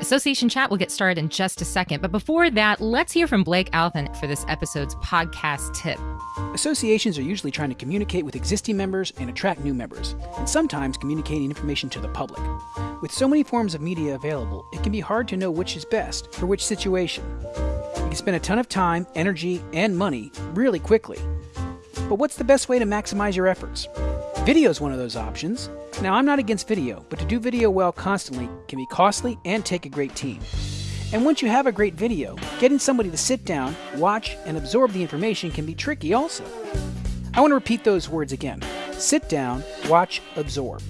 Association Chat will get started in just a second, but before that, let's hear from Blake Alvin for this episode's podcast tip. Associations are usually trying to communicate with existing members and attract new members, and sometimes communicating information to the public. With so many forms of media available, it can be hard to know which is best for which situation. You can spend a ton of time, energy, and money really quickly. But what's the best way to maximize your efforts? Video is one of those options. Now, I'm not against video, but to do video well constantly can be costly and take a great team. And once you have a great video, getting somebody to sit down, watch, and absorb the information can be tricky also. I want to repeat those words again sit down, watch, absorb.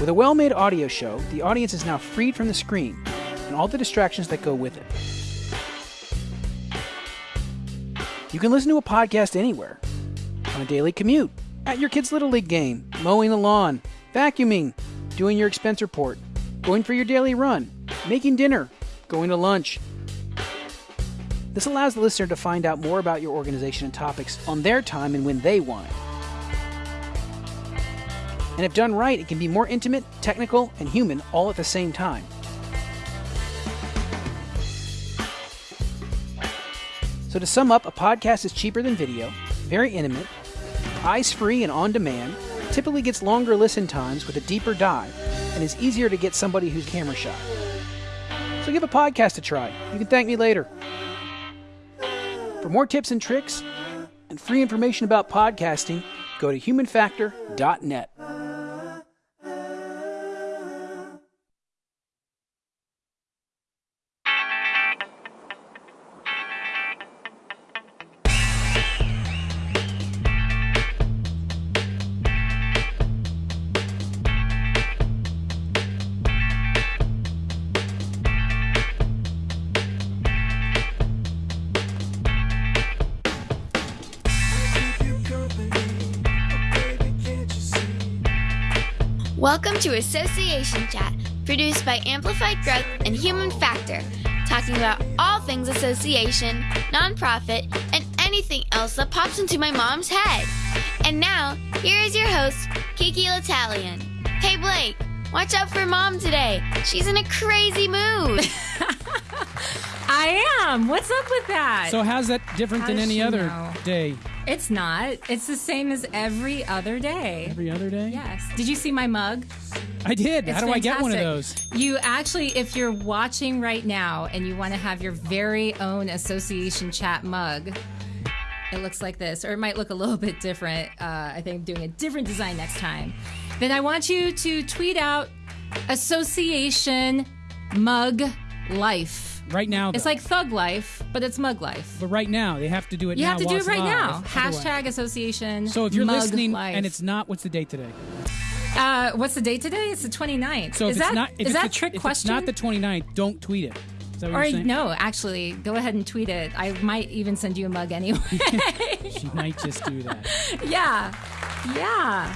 With a well made audio show, the audience is now freed from the screen and all the distractions that go with it. You can listen to a podcast anywhere on a daily commute, at your kid's Little League game, mowing the lawn, vacuuming, doing your expense report, going for your daily run, making dinner, going to lunch. This allows the listener to find out more about your organization and topics on their time and when they want it. And if done right, it can be more intimate, technical, and human all at the same time. So, to sum up, a podcast is cheaper than video, very intimate, eyes free and on demand, typically gets longer listen times with a deeper dive, and is easier to get somebody who's camera shy. So, give a podcast a try. You can thank me later. For more tips and tricks and free information about podcasting, go to humanfactor.net. to Association Chat, produced by Amplified Growth and Human Factor, talking about all things association, nonprofit, and anything else that pops into my mom's head. And now, here is your host, Kiki L'Italien. Hey Blake, watch out for mom today. She's in a crazy mood. I am. What's up with that? So how's that different How than any other know? day? It's not. It's the same as every other day. Every other day? Yes. Did you see my mug? I did. It's How do I get one of those? You actually, if you're watching right now and you want to have your very own association chat mug, it looks like this, or it might look a little bit different. Uh, I think I'm doing a different design next time. Then I want you to tweet out association mug life. Right now. It's like thug life, but it's mug life. but right now they have to do it. You now have to do it right live. now. Otherwise- Hashtag association. So if you're listening life. and it's not, what's the date today? uh, what's the date today? It's the 29th. So is it's that not, is it's that the, trick if question? it's not the 29th, don't tweet it. Is that what Or you're saying? no, actually, go ahead and tweet it. I might even send you a mug anyway. She might just do that. yeah, yeah.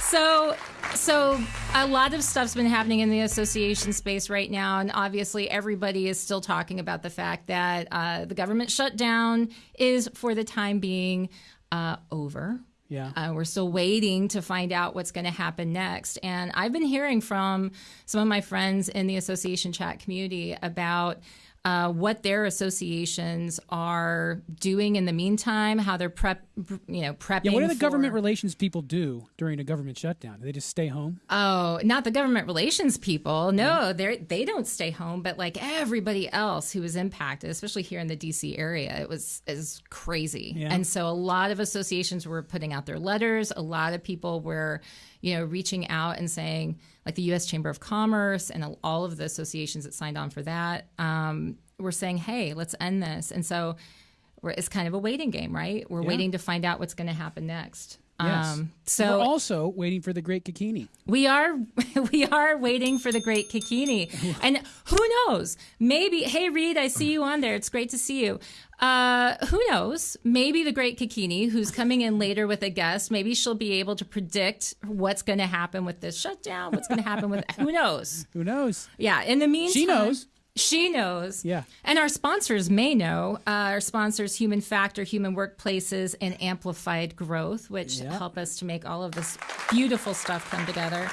So, so a lot of stuff's been happening in the association space right now, and obviously everybody is still talking about the fact that uh, the government shutdown is, for the time being, uh, over. Yeah. Uh, we're still waiting to find out what's going to happen next. And I've been hearing from some of my friends in the association chat community about uh, what their associations are doing in the meantime, how they're prep, you know, prepping. Yeah. What do the for- government relations people do during a government shutdown? Do they just stay home? Oh, not the government relations people. No, they they don't stay home, but like everybody else who was impacted, especially here in the DC area, it was is crazy. Yeah. And so a lot of associations were putting out their letters. A lot of people were, you know, reaching out and saying, like the U.S. Chamber of Commerce and all of the associations that signed on for that, um, were saying, "Hey, let's end this." And so we're, it's kind of a waiting game, right? We're Yeah. waiting to find out what's going to happen next. Yes. Um, so We're also waiting for the Great Kikini. we are we are waiting for the great Kikini. And who knows? Maybe hey Reed, I see you on there. It's great to see you. Uh, who knows? Maybe the great Kikini, who's coming in later with a guest, maybe she'll be able to predict what's going to happen with this shutdown. What's going to happen with who knows? Who knows? Yeah. In the meantime, She knows. She knows. Yeah. And our sponsors may know. Uh, our sponsors, Human Factor, Human Workplaces, and Amplified Growth, which Yeah. help us to make all of this beautiful stuff come together.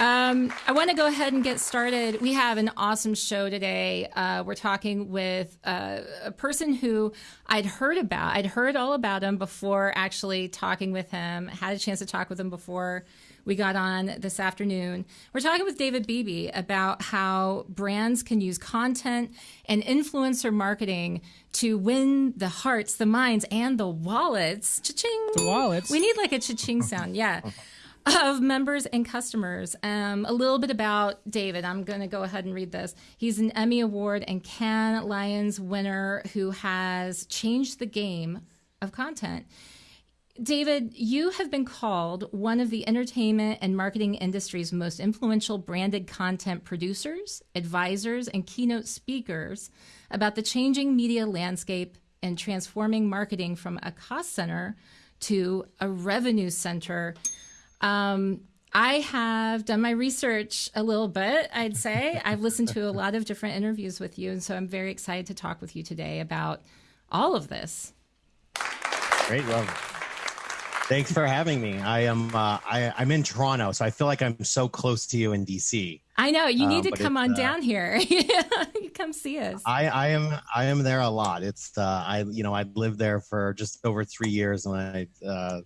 Um, I want to go ahead and get started. We have an awesome show today. Uh, we're talking with uh, a person who I'd heard about. I'd heard all about him before actually talking with him. Had a chance to talk with him before we got on this afternoon. We're talking with David Beebe about how brands can use content and influencer marketing to win the hearts, the minds, and the wallets. Cha-ching! The wallets. We need like a cha-ching sound. Yeah of members and customers. Um, a little bit about David. I'm going to go ahead and read this. He's an Emmy Award and Cannes Lions winner who has changed the game of content. David, you have been called one of the entertainment and marketing industry's most influential branded content producers, advisors, and keynote speakers about the changing media landscape and transforming marketing from a cost center to a revenue center um, I have done my research a little bit, I'd say. I've listened to a lot of different interviews with you, and so I'm very excited to talk with you today about all of this. Great. Well, thanks for having me. I am uh, I, am in Toronto, so I feel like I'm so close to you in DC. I know you need um, to come on uh, down here. you come see us. I, I am I am there a lot. It's uh, I you know I lived there for just over three years, and I uh,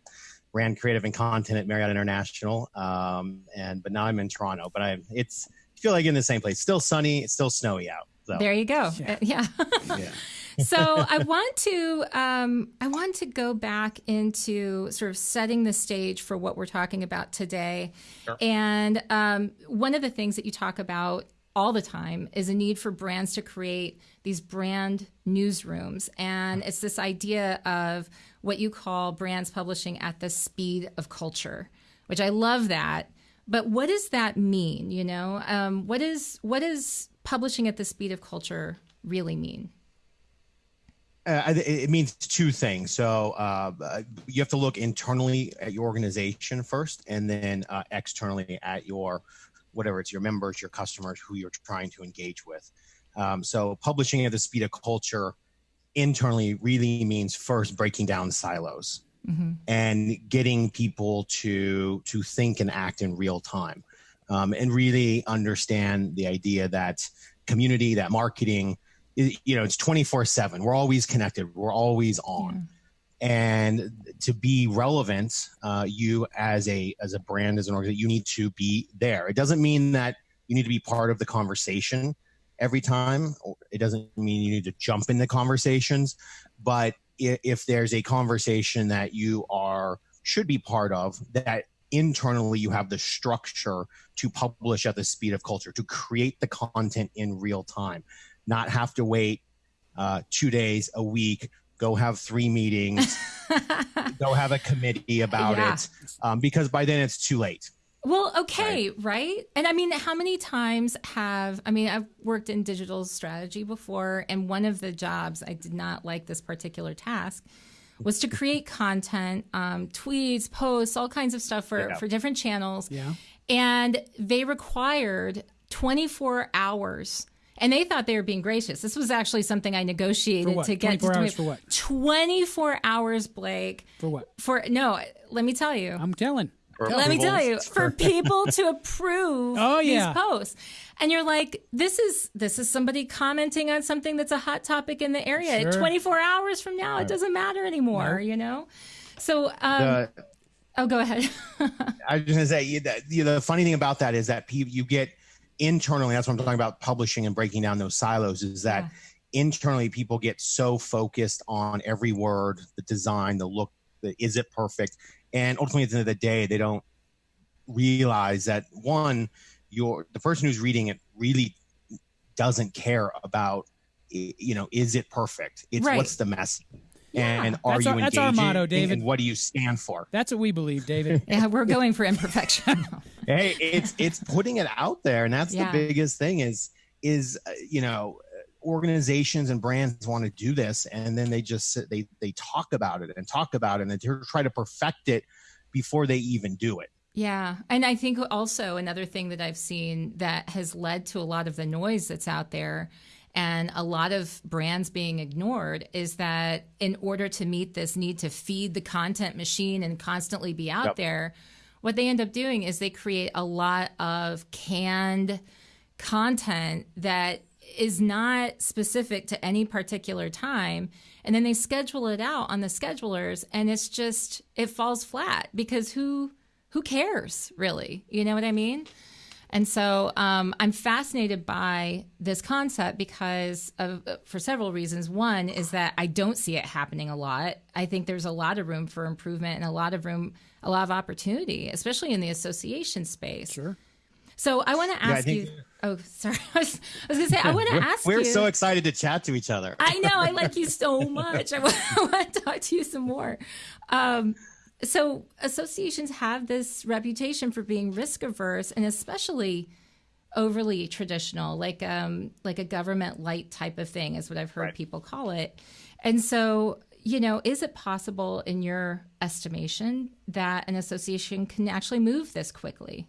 ran creative and content at Marriott International. Um, and but now I'm in Toronto. But I it's I feel like in the same place. Still sunny. It's still snowy out. So. There you go. Yeah. Uh, yeah. yeah. So I want to um, I want to go back into sort of setting the stage for what we're talking about today. Sure. And um, one of the things that you talk about all the time is a need for brands to create these brand newsrooms. And it's this idea of what you call brands publishing at the speed of culture, which I love that. But what does that mean? You know, um, what is what does publishing at the speed of culture really mean? Uh, it means two things. So uh, you have to look internally at your organization first, and then uh, externally at your whatever it's your members, your customers, who you're trying to engage with. Um, so publishing at the speed of culture internally really means first breaking down silos mm-hmm. and getting people to to think and act in real time um, and really understand the idea that community that marketing you know it's 24 7 we're always connected. We're always on. Yeah. and to be relevant uh, you as a as a brand as an organization you need to be there. It doesn't mean that you need to be part of the conversation every time. It doesn't mean you need to jump into conversations, but if there's a conversation that you are should be part of that internally you have the structure to publish at the speed of culture to create the content in real time not have to wait uh, two days a week go have three meetings go have a committee about yeah. it um, because by then it's too late well, okay, right? right? And I mean, how many times have I mean, I've worked in digital strategy before, and one of the jobs I did not like this particular task was to create content, um, tweets, posts, all kinds of stuff for yeah. for different channels. Yeah. And they required 24 hours and they thought they were being gracious. This was actually something I negotiated to get 24 to hours for what? 24 hours, Blake. For what? For no, let me tell you. I'm telling. Let me tell you, for people to approve oh, yeah. these posts. And you're like, this is this is somebody commenting on something that's a hot topic in the area. Sure. 24 hours from now, it doesn't matter anymore, no. you know? So um, the, Oh, go ahead. I was just gonna say that you the funny thing about that is that people you get internally. That's what I'm talking about. Publishing and breaking down those silos is that yeah. internally people get so focused on every word, the design, the look, the is it perfect, and ultimately at the end of the day they don't realize that one your the person who's reading it really doesn't care about you know is it perfect it's right. what's the message yeah. and are that's you our, that's our motto david and what do you stand for that's what we believe david yeah we're going for imperfection hey it's it's putting it out there and that's yeah. the biggest thing is is uh, you know organizations and brands want to do this and then they just sit, they they talk about it and talk about it and they try to perfect it before they even do it yeah. And I think also another thing that I've seen that has led to a lot of the noise that's out there and a lot of brands being ignored is that in order to meet this need to feed the content machine and constantly be out yep. there, what they end up doing is they create a lot of canned content that is not specific to any particular time. And then they schedule it out on the schedulers and it's just it falls flat because who who cares really? You know what i mean and so um, i'm fascinated by this concept because of for several reasons one is that i don't see it happening a lot i think there's a lot of room for improvement and a lot of room a lot of opportunity especially in the association space Sure. so i want to ask think- you oh sorry i was, I was gonna say i want to ask We're you so excited to chat to each other. I know. I like you so much. I want, I want to talk to you some more. Um, so, associations have this reputation for being risk averse and especially overly traditional, like um, like a government light type of thing, is what I've heard Right. people call it. And so, you know, is it possible, in your estimation, that an association can actually move this quickly?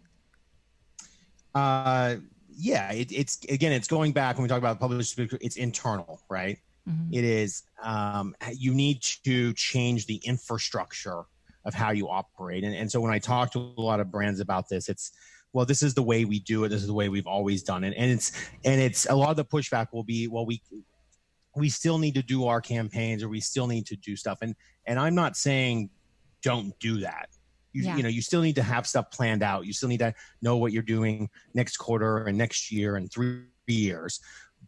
Uh, yeah, it, it's again, it's going back when we talk about public speaker, it's internal, right? It is. Um, you need to change the infrastructure of how you operate, and and so when I talk to a lot of brands about this, it's well, this is the way we do it. This is the way we've always done it, and it's and it's a lot of the pushback will be, well, we we still need to do our campaigns, or we still need to do stuff, and and I'm not saying don't do that. You, Yeah. you know, you still need to have stuff planned out. You still need to know what you're doing next quarter and next year and three years.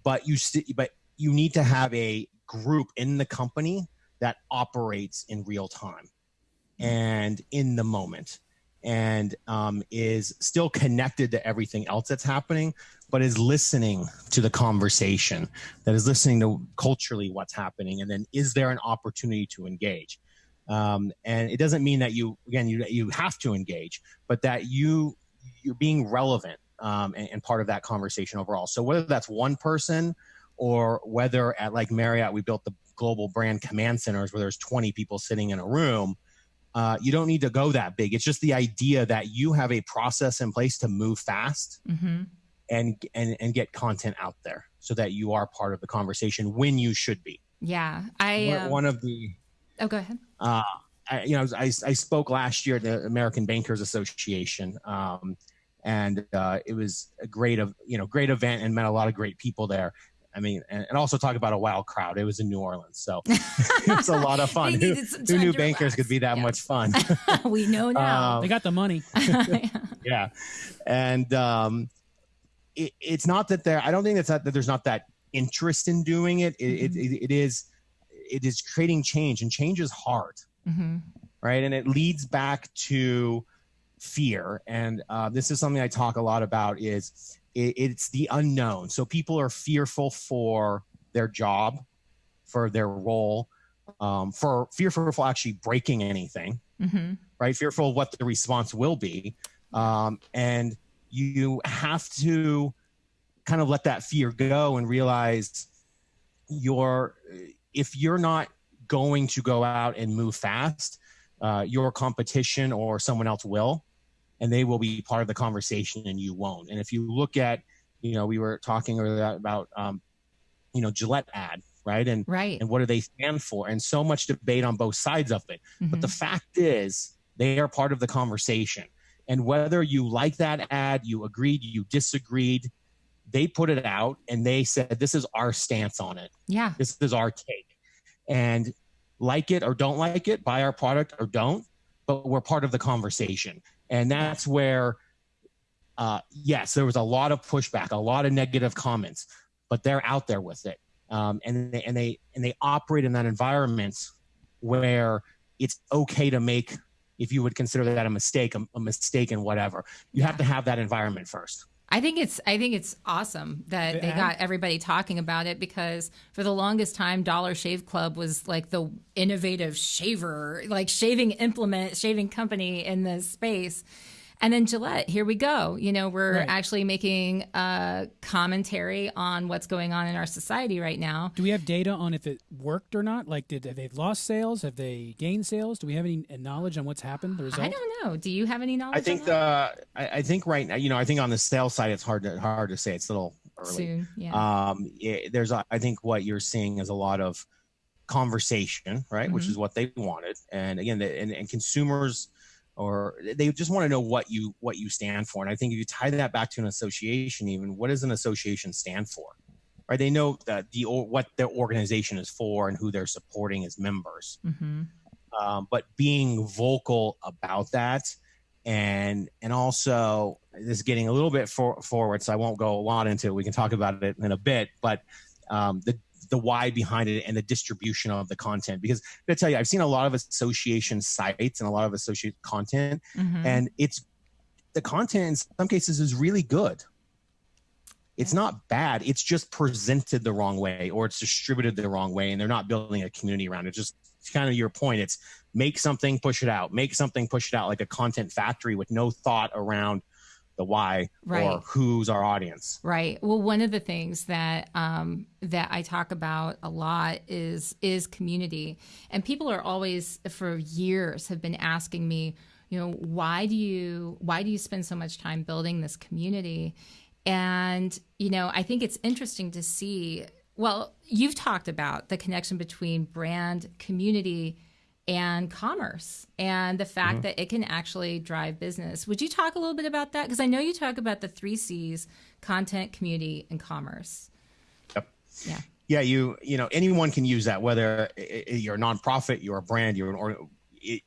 But you st- but you need to have a group in the company that operates in real time and in the moment and um, is still connected to everything else that's happening but is listening to the conversation that is listening to culturally what's happening and then is there an opportunity to engage? Um, and it doesn't mean that you again you, you have to engage but that you you're being relevant um, and, and part of that conversation overall. So whether that's one person or whether at like marriott we built the global brand command centers where there's 20 people sitting in a room uh, you don't need to go that big it's just the idea that you have a process in place to move fast Mm-hmm. and and and get content out there so that you are part of the conversation when you should be Yeah, I. One- Um, one of the oh, go ahead. uh, I, you know, I, I spoke last year at the American Bankers Association, um, and uh, it was a great, of you know, great event and met a lot of great people there. I mean, and, and also talk about a wild crowd. It was in New Orleans, so it's a lot of fun. They Who, who knew bankers relax. could be that Yeah. much fun? we know now. Um, They got the money. yeah, and um, it, it's not that there. I don't think that's not, that there's not that interest in doing it. It, Mm-hmm. it, it, it is, it is creating change, and change is hard. hmm right? And it leads back to fear. And uh, this is something I talk a lot about. Is it, it's the unknown. So people are fearful for their job, for their role, um, for fearful for actually breaking anything, hmm right? Fearful of what the response will be, um, and you have to kind of let that fear go and realize you're if you're not going to go out and move fast uh, your competition or someone else will and they will be part of the conversation and you won't. And if you look at you know we were talking earlier about um, you know gillette ad right? And Right. and what do they stand for? And so much debate on both sides of it. But Mhm. the fact is they are part of the conversation. And whether you like that ad you agreed you disagreed they put it out and they said this is our stance on it. Yeah. this is our take. And like it or don't like it buy our product or don't but we're part of the conversation and that's where uh, yes there was a lot of pushback a lot of negative comments but they're out there with it. Um, and they, and they and they operate in that environment where it's okay to make if you would consider that a mistake a, a mistake in whatever. You have to have that environment first I think it's I think it's awesome that The they got everybody talking about it because for the longest time Dollar Shave Club was like the innovative shaver, like shaving implement, shaving company in this space. And then Gillette, here we go. You know, we're Right. actually making a commentary on what's going on in our society right now. Do we have data on if it worked or not? Like, did have they lost sales? Have they gained sales? Do we have any knowledge on what's happened? The result? I don't know. Do you have any knowledge? I think on that? the I, I think right now, you know, I think on the sales side, it's hard to hard to say. It's a little early. soon. Yeah. Um, it, there's a, I think what you're seeing is a lot of conversation, right, which Mhm. is what they wanted. And again, the, and, and consumers or they just want to know what you what you stand for. And i think if you tie that back to an association even what does an association stand for? Right? They know that the what their organization is for and who they're supporting as members. Mm-hmm. um, but being vocal about that and and also this is getting a little bit for, forward so i won't go a lot into it. We can talk about it in a bit but um, the the why behind it and the distribution of the content. Because i tell you i've seen a lot of association sites and a lot of associate content Mm-hmm. and it's the content in some cases is really good. It's not bad. It's just presented the wrong way or it's distributed the wrong way and they're not building a community around it. Just kind of your point it's make something push it out. Make something push it out like a content factory with no thought around the why or who's our audience Right. Well, one of the things that um, that I talk about a lot is is community, and people are always for years have been asking me, you know, why do you why do you spend so much time building this community? And you know, I think it's interesting to see. Well, you've talked about the connection between brand, community, and commerce and the fact that it can actually drive business. Would you talk a little bit about that? Because I know you talk about the three C's content, community, and commerce. Yep. Yeah. yeah you you know anyone can use that whether you're a nonprofit you're a brand you're an or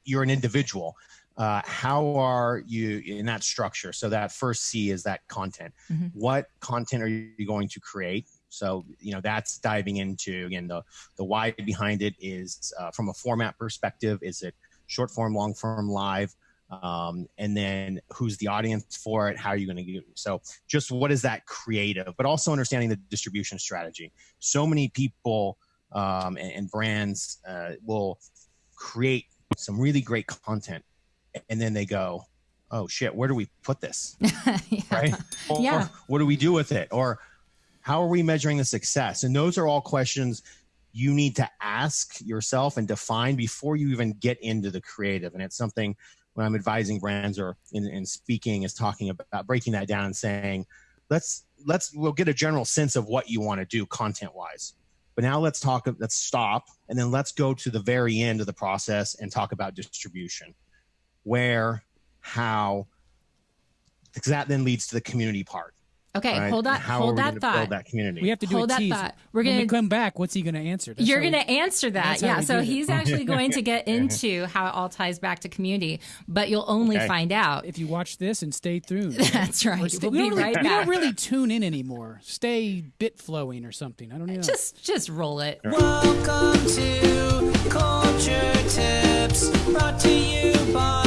you're an individual uh, how are you in that structure so that first c is that content Mhm. what content are you going to create so you know that's diving into again the the why behind it is uh, from a format perspective is it short form long form live? Um, and then who's the audience for it? How are you going to do so just what is that creative? But also understanding the distribution strategy. So many people um, and, and brands uh, will create some really great content and then they go oh shit where do we put this? Yeah. right? Or, Yeah. or what do we do with it? Or how are we measuring the success? And those are all questions you need to ask yourself and define before you even get into the creative. And it's something when i'm advising brands or in, in speaking is talking about breaking that down and saying let's let's we'll get a general sense of what you want to do content wise but now let's talk let's stop and then let's go to the very end of the process and talk about distribution. Where how because that then leads to the community part Okay, right? hold on. how are hold that thought. that community We have to do Hold a that tease. thought. We're gonna- come back. What's he going to answer? That's You're going to answer that. Yeah. So he's this. actually going to get into how it all ties back to community, but you'll only Okay. find out. If you watch this and stay tuned. That's right. Or stay- We'll we, be don't really, right we don't really tune in anymore. Stay bit flowing or something. I don't know. Just just roll it. Welcome to Culture Tips, brought to you by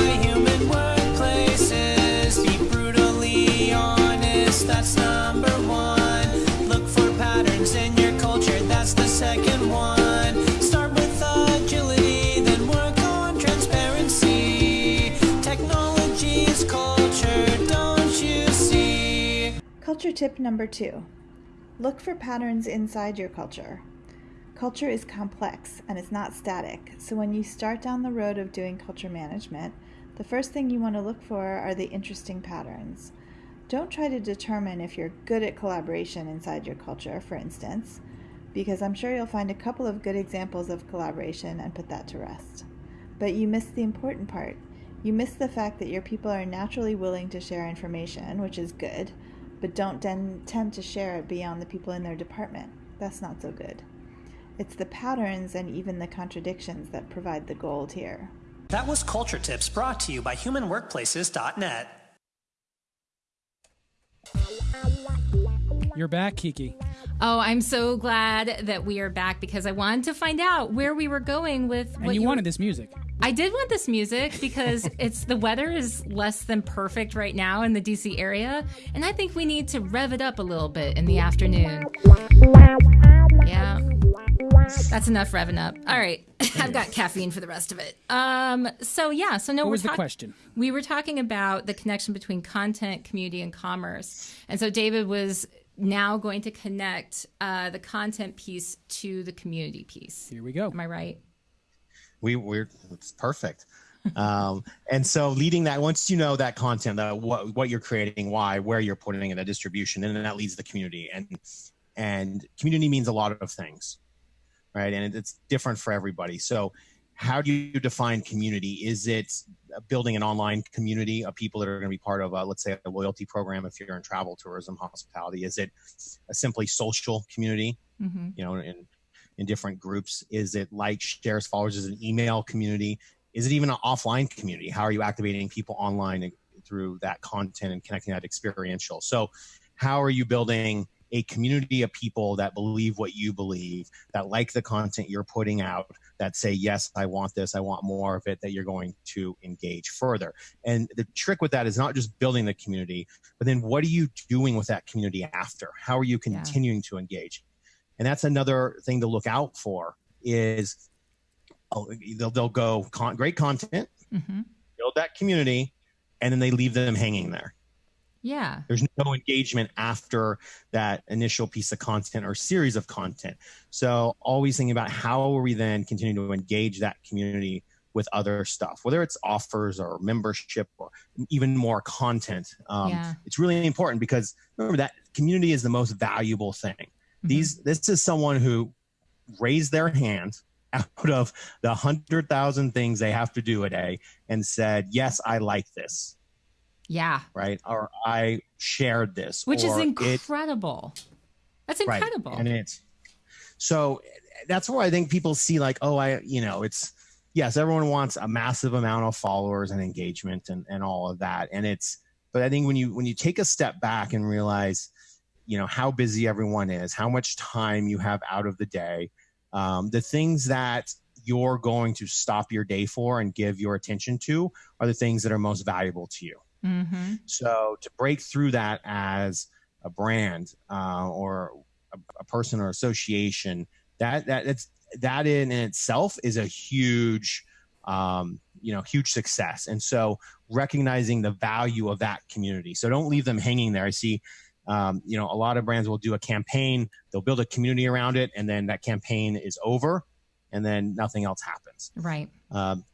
tip number two look for patterns inside your culture. Culture is complex and it's not static, so when you start down the road of doing culture management, the first thing you want to look for are the interesting patterns. Don't try to determine if you're good at collaboration inside your culture, for instance, because I'm sure you'll find a couple of good examples of collaboration and put that to rest. But you miss the important part. You miss the fact that your people are naturally willing to share information, which is good, but don't den- tend to share it beyond the people in their department. That's not so good. It's the patterns and even the contradictions that provide the gold here. That was Culture Tips brought to you by humanworkplaces.net. You're back, Kiki. Oh, I'm so glad that we are back because I wanted to find out where we were going with And what you were- wanted this music. I did want this music because it's the weather is less than perfect right now in the DC area, and I think we need to rev it up a little bit in the afternoon. Yeah. That's enough revving up. All right. I've got caffeine for the rest of it. Um so yeah, so no What was the question? We were talking about the connection between content, community, and commerce. And so David was now going to connect uh, the content piece to the community piece. Here we go. Am I right? We we're it's perfect um and so leading that once you know that content that what what you're creating why where you're putting it the distribution and then that leads the community and and community means a lot of things right and it's different for everybody so how do you define community? Is it building an online community of people that are going to be part of, a, let's say, a loyalty program if you're in travel, tourism, hospitality? Is it a simply social community? hmm You know, in in different groups. Is it like shares followers? Is it an email community? Is it even an offline community? How are you activating people online through that content and connecting that experiential? So, how are you building a community of people that believe what you believe, that like the content you're putting out, that say, yes, I want this, I want more of it, that you're going to engage further. And the trick with that is not just building the community, but then what are you doing with that community after? How are you Yeah. continuing to engage? And that's another thing to look out for is oh, they'll, they'll go con- great content, hmm build that community, and then they leave them hanging there. Yeah. There's no engagement after that initial piece of content or series of content. So always thinking about how are we then continuing to engage that community with other stuff, whether it's offers or membership or even more content. Um, Yeah. It's really important because remember that community is the most valuable thing. Mm-hmm. These this is someone who raised their hand out of the hundred thousand things they have to do a day and said, "Yes, I like this." Yeah. right? Or I shared this, Which is or it- incredible. That's right. incredible. And it's so that's where I think people see like, oh, I, you know, it's yes, everyone wants a massive amount of followers and engagement and and all of that, and it's. But I think when you when you take a step back and realize, you know, how busy everyone is, how much time you have out of the day, um, the things that you're going to stop your day for and give your attention to are the things that are most valuable to you. hmm So to break through that as a brand uh, or a, a person or association, that that that's that in itself is a huge, um, you know, huge success. And so recognizing the value of that community. So don't leave them hanging there. I see. Um, you know, a lot of brands will do a campaign, they'll build a community around it, and then that campaign is over, and then nothing else happens. Right. Um,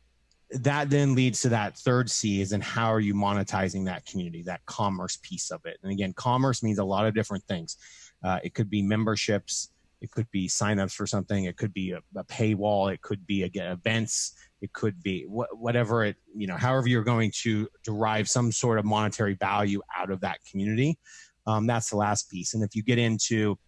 that then leads to that third C is in how are you monetizing that community, that commerce piece of it. And again, commerce means a lot of different things. Uh, it could be memberships, it could be signups for something, it could be a, a paywall, it could be again events, it could be wh- whatever it you know, however you're going to derive some sort of monetary value out of that community. Um, that's the last piece. And if you get into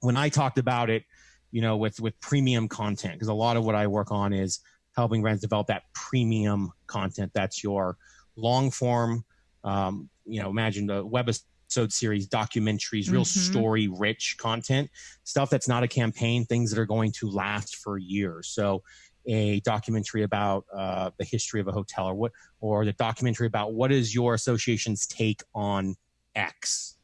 when I talked about it, you know, with with premium content, because a lot of what I work on is helping brands develop that premium content. That's your long form, um, you know, imagine the webisode series, documentaries, real Mhm. story rich content, stuff that's not a campaign, things that are going to last for years. So a documentary about uh, the history of a hotel or what, or the documentary about what is your association's take on X,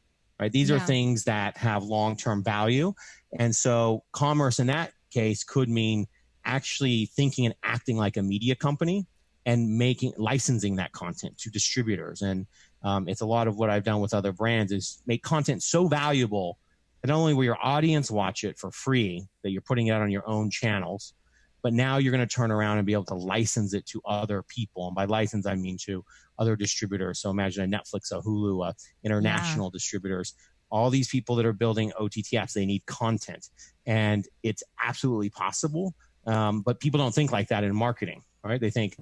right? These are things that have long-term value. And so commerce in that case could mean actually thinking and acting like a media company and making licensing that content to distributors and um, it's a lot of what i've done with other brands is make content so valuable that not only will your audience watch it for free that you're putting it out on your own channels but now you're going to turn around and be able to license it to other people and by license i mean to other distributors. So imagine a netflix a hulu a international distributors. All these people that are building ott apps they need content. And it's absolutely possible um, but people don't think like that in marketing, right? They think,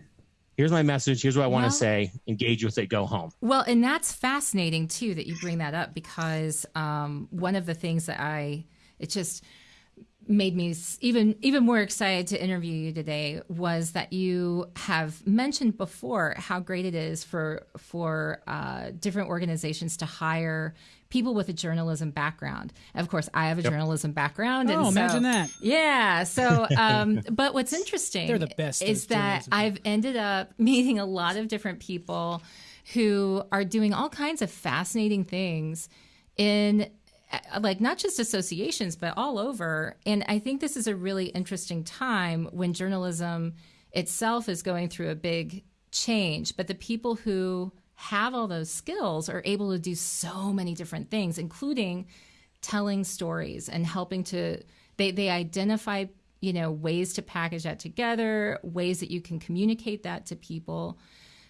here's my message, here's what I want Well- to say, engage with it, go home. Well, and that's fascinating too that you bring that up because um, one of the things that I it just made me even even more excited to interview you today was that you have mentioned before how great it is for for uh, different organizations to hire people with a journalism background. Of course, I have a journalism background. Oh, and so- imagine that. Yeah. So, um, but what's interesting They're the best is that. I've ended up meeting a lot of different people who are doing all kinds of fascinating things in like not just associations but all over. And i think this is a really interesting time when journalism itself is going through a big change but the people who have all those skills are able to do so many different things including telling stories and helping to they they identify you know ways to package that together ways that you can communicate that to people.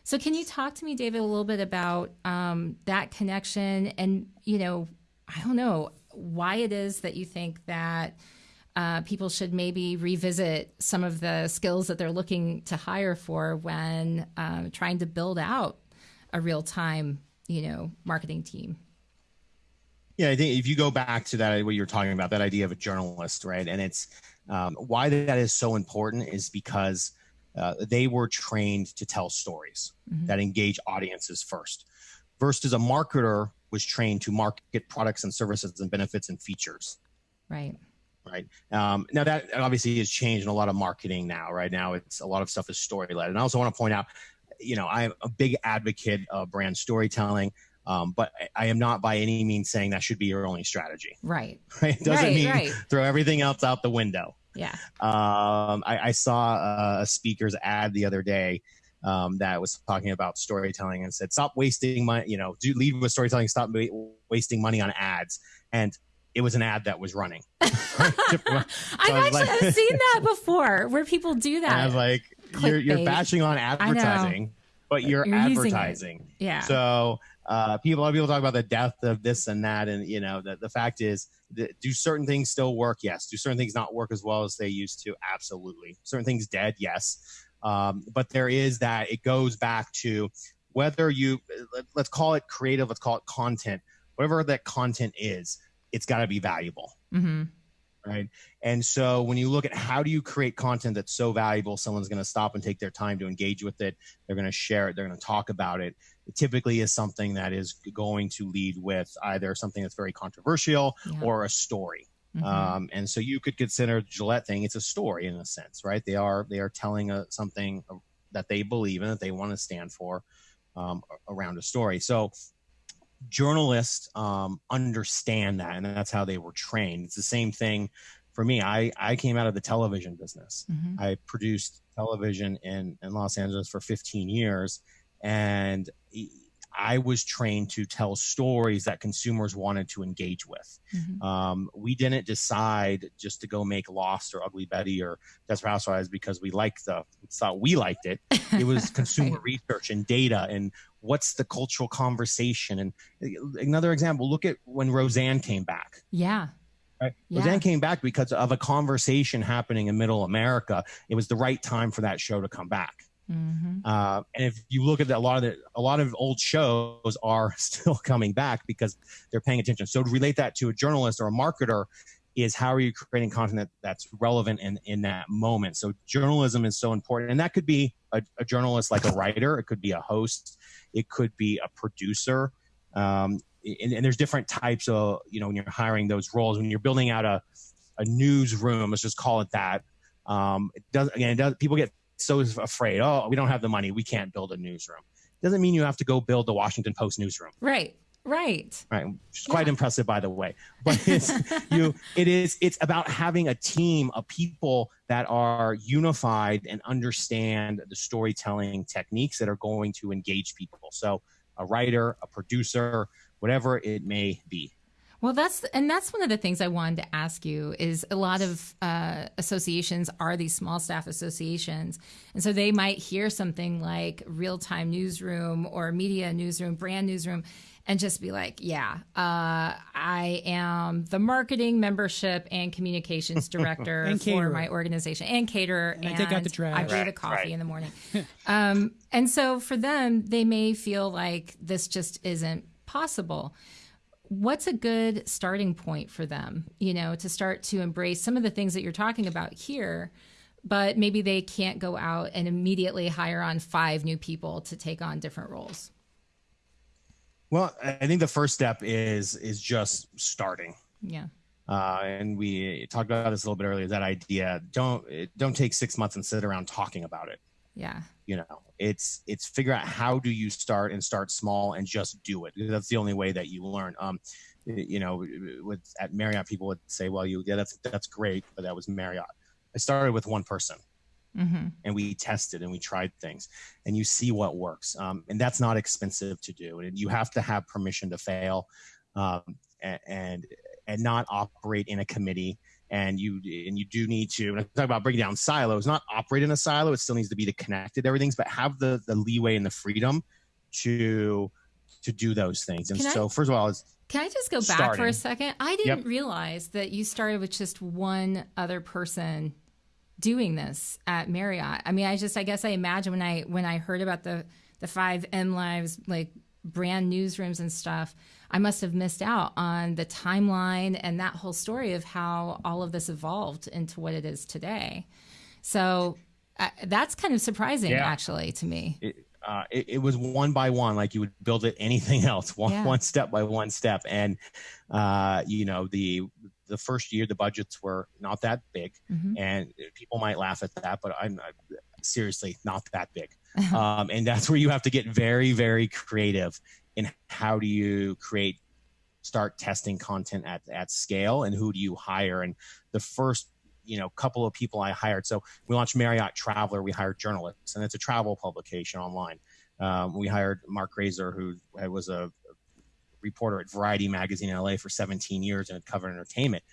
So can you talk to me david a little bit about um, that connection and you know i don't know why it is that you think that uh, people should maybe revisit some of the skills that they're looking to hire for when um, trying to build out a real time, you know, marketing team. Yeah, I think if you go back to that, what you're talking about, that idea of a journalist, right? And it's um, why that is so important is because uh, they were trained to tell stories Mhm. that engage audiences first, versus a marketer was trained to market products and services and benefits and features. Right. right? Um, now that obviously has changed in a lot of marketing now. Right now, it's a lot of stuff is story led, and I also want to point out, you know, I'm a big advocate of brand storytelling, um, but I- am not by any means saying that should be your only strategy. Right. Right? It doesn't Right, mean right. throw everything else out the window. Yeah. Um, I, I saw a, a speaker's ad the other day. Um, that was talking about storytelling and said, "Stop wasting money. You know, do lead with storytelling. Stop wa- wasting money on ads." And it was an ad that was running. I've was actually like- I've seen that before where people do And I was that. like, you're, you're bashing on advertising, but you're, You're advertising. yeah. So uh, people, a lot of people talk about the death of this and that, and you know, the, the fact is, that do certain things still work? Yes. Do certain things not work as well as they used to? Absolutely. Certain things dead? Yes. Um, but there is that. It goes back to whether you let- let's call it creative, let's call it content, whatever that content is, it's got to be valuable hmm right? And so when you look at how do you create content that's so valuable, someone's going to stop and take their time to engage with it. They're going to share it. They're going to talk about it. It typically is something that is going to lead with either something that's very controversial Yeah. or a story. Mhm. Um, and so you could consider Gillette thing. It's a story in a sense, right? They are they are telling a, something that they believe in that they want to stand for um, around a story. So journalists um, understand that, and that's how they were trained. It's the same thing for me. I I came out of the television business. Mhm. I produced television in in Los Angeles for 15 years, and I was trained to tell stories that consumers wanted to engage with. Mhm. Um, we didn't decide just to go make Lost or Ugly Betty or Desperate Housewives because we liked the thought we liked it. It was consumer Right. research and data and what's the cultural conversation. And another example, look at when Roseanne came back. Yeah. Right? Yeah. Roseanne came back because of a conversation happening in Middle America. It was the right time for that show to come back. Hmm Uh, and if you look at the, a lot of the, a lot of old shows are still coming back because they're paying attention. So to relate that to a journalist or a marketer is how are you creating content that, that's relevant in, in that moment. So journalism is so important. And that could be a, a journalist like a writer. It could be a host. It could be a producer. Um, and, and there's different types of, you know, when you're hiring those roles, when you're building out a, a newsroom, let's just call it that. Um, it does again, it does, people get so afraid. Oh, we don't have the money. We can't build a newsroom. Doesn't mean you have to go build the Washington Post newsroom. Right. Right. Right. Which is quite impressive, by the way. But it's you. It is. It's about having a team of people that are unified and understand the storytelling techniques that are going to engage people. So a writer, a producer, whatever it may be. Well, that's and that's one of the things I wanted to ask you is a lot of uh, associations are these small staff associations, and so they might hear something like real time newsroom or media newsroom, brand newsroom, and just be like, "Yeah, uh, I am the marketing, membership, and communications director And for caterer. my organization and caterer, And I take out the trash. I brew the coffee right. in the morning." um, and so for them, they may feel like this just isn't possible what's a good starting point for them you know to start to embrace some of the things that you're talking about here but maybe they can't go out and immediately hire on five new people to take on different roles Well, I think the first step is is just starting. yeah uh, and we talked about this a little bit earlier. That idea don't don't take six months and sit around talking about it. yeah You know, it's it's figure out how do you start and start small and just do it. That's the only way that you learn. Um, you know, with at Marriott, people would say, "Well, you yeah, that's that's great, but that was Marriott." I started with one person hmm and we tested and we tried things and you see what works um, and that's not expensive to do and you have to have permission to fail um, and, and and not operate in a committee and you and you do need to and I talk about breaking down silos not operate in a silo it still needs to be to connected everything's but have the the leeway and the freedom to to do those things and Can I- so first of all it's Can I just go back for a second? I didn't Yep. realize that you started with just one other person doing this at Marriott. I mean, I just I guess I imagine when I when I heard about the the five M Lives like brand newsrooms and stuff, I must have missed out on the timeline and that whole story of how all of this evolved into what it is today. So uh, that's kind of surprising, Yeah. actually, to me. it, uh, it, it was one by one, like you would build it anything else, one Yeah. one step by one step. And uh, you know, the the first year the budgets were not that big, Mhm. and people might laugh at that, but I'm not, seriously not that big. um, and that's where you have to get very, very creative in how do you create, start testing content at at scale, and who do you hire? And the first you know couple of people I hired. So we launched Marriott Traveler. We hired journalists, and it's a travel publication online. Um, we hired Marc Graser, who was a reporter at Variety magazine in LA for 17 years and had covered entertainment.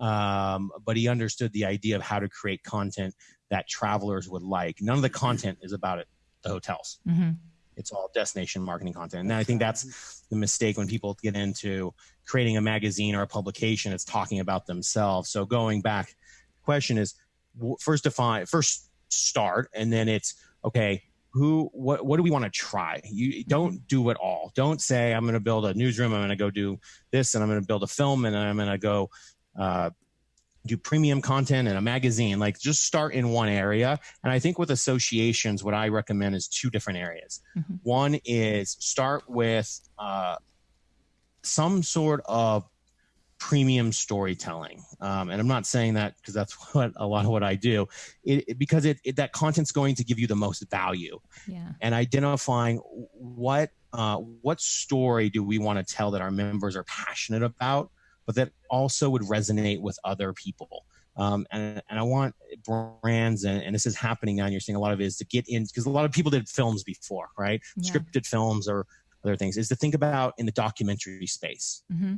Um, but he understood the idea of how to create content that travelers would like. None of the content is about it, the hotels. hmm It's all destination marketing content. And I think that's the mistake when people get into creating a magazine or a publication, it's talking about themselves. So going back, question is first define, first start, and then it's okay. Who, what, what do we want to try? You don't do it all. Don't say I'm going to build a newsroom. I'm going to go do this, and I'm going to build a film, and I'm going to go uh, do premium content and a magazine. Like just start in one area. And I think with associations, what I recommend is two different areas. Mhm. One is start with uh, some sort of premium storytelling. Um, and I'm not saying that because that's what a lot of what I do, it, it- because it, it that content's going to give you the most value Yeah. and identifying what uh, what story do we want to tell that our members are passionate about, but that also would resonate with other people. Um, and, and I want brands, and, and this is happening now, and you're seeing a lot of it, is to get in because a lot of people did films before, right? Yeah. Scripted films or other things, is to think about in the documentary space hmm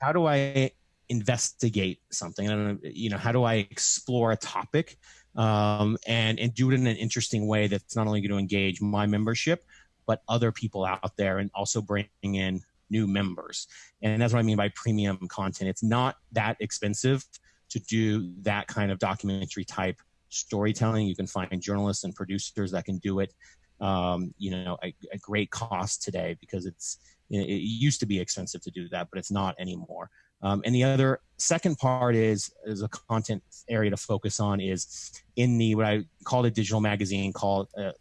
how do I investigate something? And, you know, how do I explore a topic um, and and do it in an interesting way that's not only going to engage my membership, but other people out there, and also bring in new members. And that's what I mean by premium content. It's not that expensive to do that kind of documentary type storytelling. You can find journalists and producers that can do it. Um, you know, a, a great cost today because it's it it used to be expensive to do that, but it's not anymore. Um, and the other second part is is a content area to focus on is in the what I call a digital magazine called uh,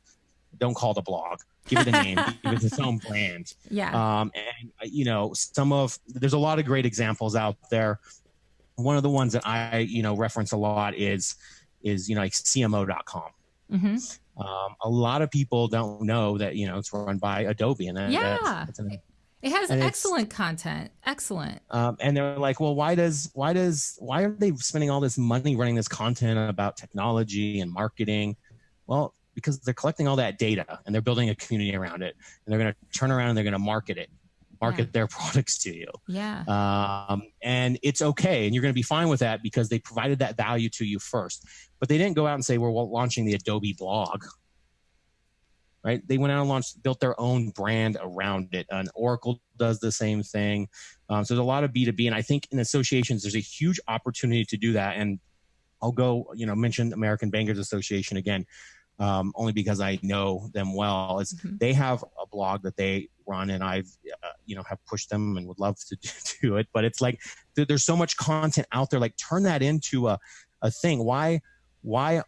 don't call it a blog give it a name give it its own brand Yeah. um, and uh, you know some of there's a lot of great examples out there one of the ones that I you know reference a lot is is you know like CMO.com hmm um, a lot of people don't know that you know it's run by Adobe and that, Yeah. that's, that's an It has excellent content. Excellent. um, and they're like, well, why does why does why are they spending all this money running this content about technology and marketing? Well, because they're collecting all that data and they're building a community around it, and they're going to turn around and they're going to market it, market their products to you, Yeah. um, and it's okay, and you're going to be fine with that because they provided that value to you first. But they didn't go out and say we're launching the Adobe blog. Right? They went out and launched, built their own brand around it. And Oracle does the same thing. Um, so there's a lot of B2B. And I think in associations, there's a huge opportunity to do that. And I'll go, you know, mention American Bankers Association again, um, only because I know them well. Is Mhm. they have a blog that they run, and I've, uh, you know, have pushed them and would love to do it. But it's like there- there's so much content out there. Like turn that into a, a thing. Why, why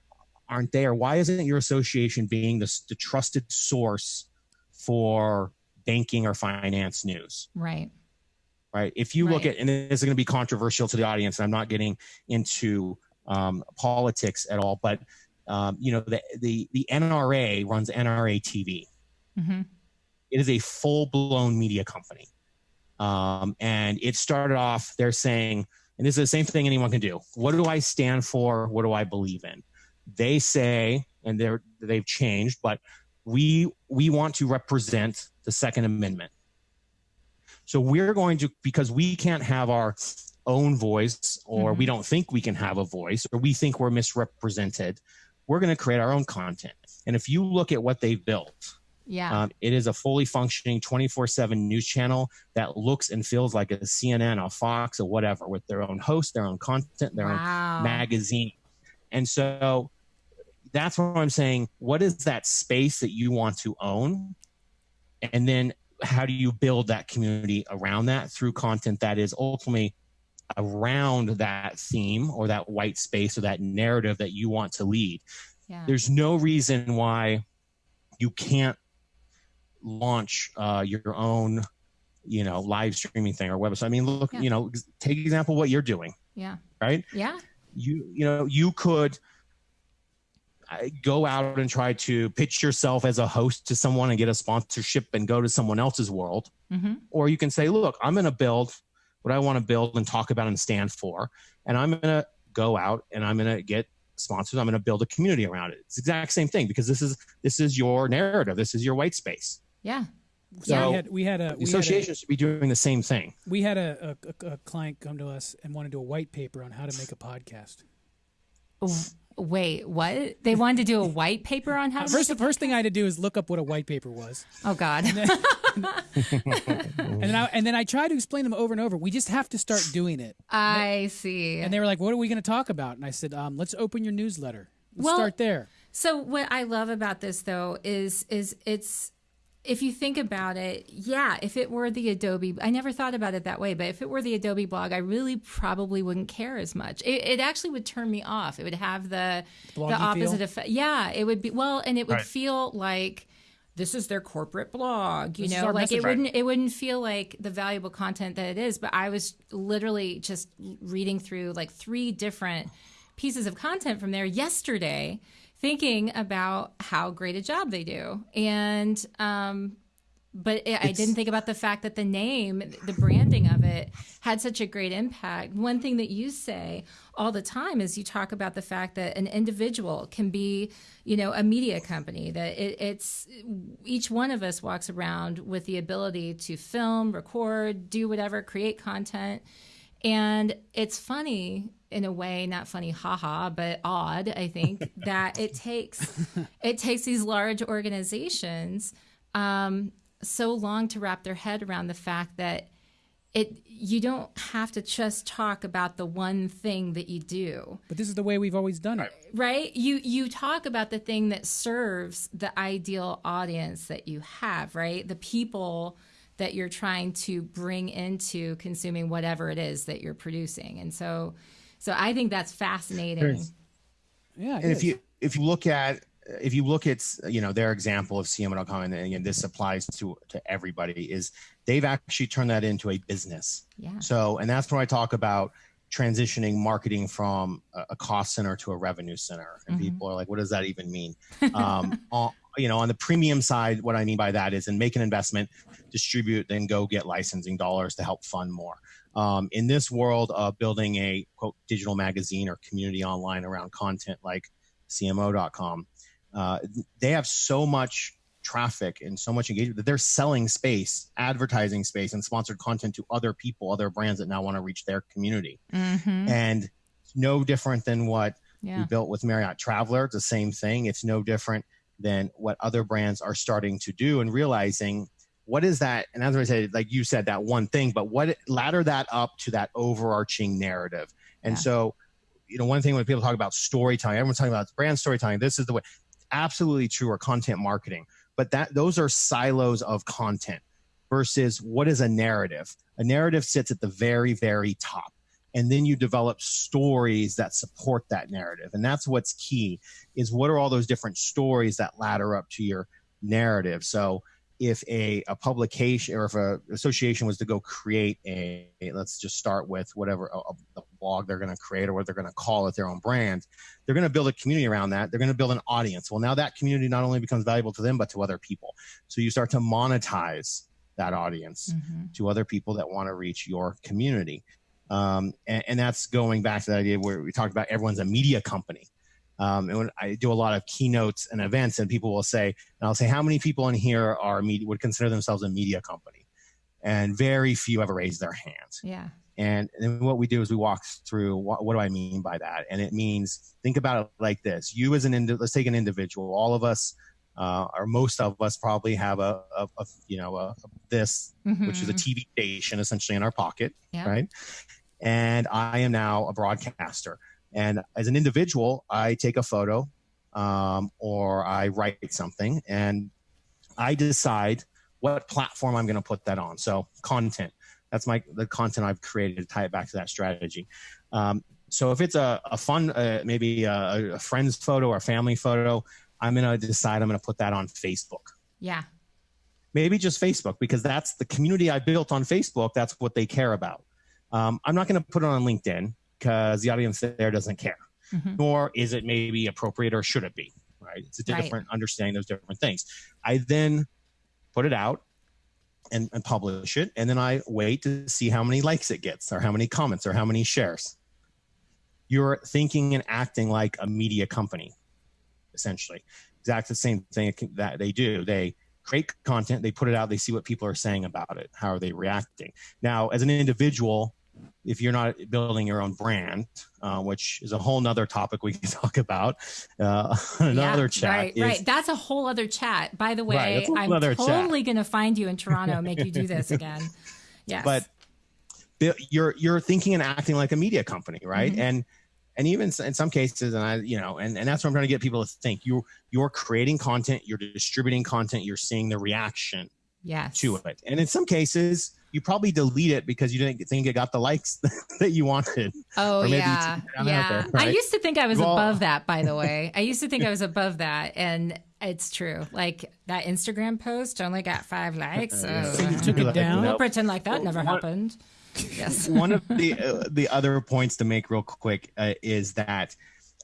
aren't they, or why isn't your association being the, the trusted source for banking or finance news? Right. right? If you look at, and this is going to be controversial to the audience, and I'm not getting into um, politics at all, but um, you know, the, the the NRA runs NRA TV. hmm It is a full blown media company, um, and it started off. They're saying, and this is the same thing anyone can do. What do I stand for? What do I believe in? They say, and they're they've changed, but we we want to represent the Second Amendment. So we're going to because we can't have our own voice, or we don't think we can have a voice, or we think we're misrepresented. We're going to create our own content. And if you look at what they've built, Yeah. Um, it is a fully functioning 24 7 news channel that looks and feels like a CNN, a Fox, or whatever, with their own host, their own content, their wow. own magazine. And so that's what I'm saying. What is that space that you want to own? And then how do you build that community around that through content that is ultimately around that theme or that white space or that narrative that you want to lead? Yeah. There's no reason why you can't launch uh, your own, you know, live streaming thing or website. I mean, look, Yeah. you know, take example what you're doing, yeah. right? Yeah. You, you know, you could uh, go out and try to pitch yourself as a host to someone and get a sponsorship and go to someone else's world, hmm or you can say, look, I'm going to build what I want to build and talk about and stand for, and I'm going to go out and I'm going to get sponsors. I'm going to build a community around it. It's the exact same thing because this is this is your narrative. This is your white space. Yeah. So So- we had we had a The we had a, association should be doing the same thing. we had a, a, a, a client come to us and want to do a white paper on how to make a podcast. Wait, what? They wanted to do a white paper on how to First, the first thing I had to do is look up what a white paper was, Oh God. and then I and then I tried to explain them over and over. We just have to start doing it. I see. And they were like, "What are we going to talk about?" And I said, um, "Let's open your newsletter. Let's Well- start there." So what I love about this though is is it's if you think about it, yeah, if it were the Adobe, I never thought about it that way, but if it were the Adobe blog, I really probably wouldn't care as much. It, it actually would turn me off. It would have the the opposite feel? effect. Yeah, it would be well, and it would Right. feel like this is their corporate blog. You This know, our like it message. wouldn't it wouldn't feel like the valuable content that it is. But I was literally just reading through like three different pieces of content from there yesterday thinking about how great a job they do and um but it, I didn't think about the fact that the name, the branding of it, had such a great impact. One thing that you say all the time is you talk about the fact that an individual can be, you know, a media company. That it, it's each one of us walks around with the ability to film, record, do whatever, create content, and it's funny in a way, not funny, haha, but odd. I think that it takes it takes these large organizations um, so long to wrap their head around the fact that it you don't have to just talk about the one thing that you do But this is the way we've always done it. right you you talk about the thing that serves the ideal audience that you have right the people that you're trying to bring into consuming whatever it is that you're producing and so so i think that's fascinating Yeah. it and if is. you if you look at if you look at you know their example of CMO.com and again this applies to to everybody is they've actually turned that into a business. yeah So and that's where I talk about transitioning marketing from a, a cost center to a revenue center. And Mhm. people are like, what does that even mean? Um, on, you know, on the premium side, what I mean by that is and make an investment, distribute, then go get licensing dollars to help fund more. Um, in this world of building a quote digital magazine or community online around content like CMO.com, uh, they have so much traffic and so much engagement that they're selling space, advertising space, and sponsored content to other people, other brands that now want to reach their community. mm-hmm. And no different than what we built with Marriott Traveler. It's the same thing. It's no different than what other brands are starting to do and realizing what is that. And as I said, like you said, that one thing, but what ladder that up to that overarching narrative. And Yeah. so, you know, one thing when people talk about storytelling, everyone's talking about brand storytelling. This is the way. Absolutely true, or content marketing. But that those are silos of content versus what is a narrative. A narrative sits at the very, very top and then you develop stories that support that narrative. And that's what's key is what are all those different stories that ladder up to your narrative? So if a, a publication or if a association was to go create a let's just start with whatever a, a blog they're going to create or what they're going to call it their own brand they're going to build a community around that. They're going to build an audience. Well now that community not only becomes valuable to them but to other people. So you start to monetize that audience Mhm. to other people that want to reach your community. Um, and, and that's going back to the idea where we talked about everyone's a media company. Um, and when I do a lot of keynotes and events, and people will say, and I'll say, how many people in here are media would consider themselves a media company? And very few ever raise their hands. yeah And then what we do is we walk through what, what do I mean by that? And it means think about it like this: you as an indi- let's take an individual. All of us uh, or most of us probably have a, a, a you know a, this which is a Mhm. TV station essentially in our pocket, Yeah. right? And I am now a broadcaster. And as an individual, I take a photo um, or I write something and I decide what platform I'm going to put that on. So content. That's my the content I've created to tie it back to that strategy. Um, so if it's a, a fun, uh, maybe a, a friend's photo or a family photo, I'm going to decide I'm going to put that on Facebook Yeah. maybe just Facebook because that's the community I built on Facebook. That's what they care about. Um, I'm not going to put it on LinkedIn because the audience there doesn't care, Mhm. nor is it maybe appropriate or should it be, right? It's a Right. different understanding. Those different things. I then put it out and, and publish it, and then I wait to see how many likes it gets, or how many comments, or how many shares. You're thinking and acting like a media company, essentially. Exactly the same thing that they do. They create content, they put it out, they see what people are saying about it. How are they reacting? Now, as an individual, if you're not building your own brand, uh, which is a whole nother topic we can talk about, uh, another Yeah, chat Right, is right. That's a whole other chat. By the way, whole I'm totally going to find you in Toronto, make you do this again. Yes. but you're you're thinking and acting like a media company right Mhm. and and even in some cases and i you know and, and that's what i'm trying to get people to think you you're creating content you're distributing content you're seeing the reaction yes. to it and in some cases you probably delete it because you didn't think it got the likes that you wanted Oh Or maybe yeah, took it down out yeah. there, I used to think I was Well- above that. By the way, I used to think I was above that, and it's true. Like that Instagram post only got five likes. So, So you took it down? We'll pretend like that never One- happened. Yes. one of the uh, the other points to make real quick uh, is that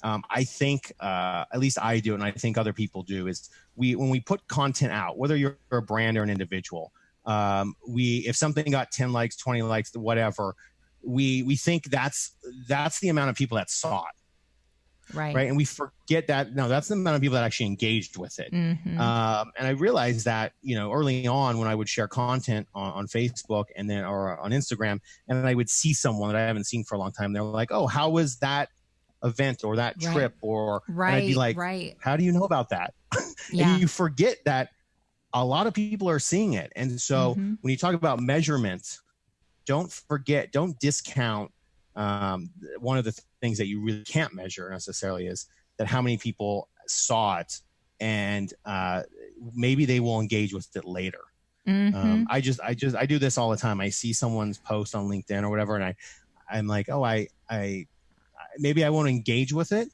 um, I think uh, at least I do, and I think other people do, is we when we put content out, whether you're a brand or an individual, um, we if something got ten likes, twenty likes, whatever, we we think that's that's the amount of people that saw it, Right. right? And we forget that no, that's the amount of people that actually engaged with it. Mhm. Um, and I realized that you know early on when I would share content on, on Facebook and then or on Instagram, and then I would see someone that I haven't seen for a long time. They're like, "Oh, how was that event or that Right. trip?" Or right. I'd be like, right. "How do you know about that?" Yeah. And you forget that a lot of people are seeing it. And so Mhm. when you talk about measurements, don't forget, don't discount um, one of the th- things that you really can't measure necessarily is that how many people saw it and uh, maybe they will engage with it later. Mhm. Um, I just, I just, I do this all the time. I see someone's post on LinkedIn or whatever, and I, I'm like, oh, I, I, maybe I won't engage with it.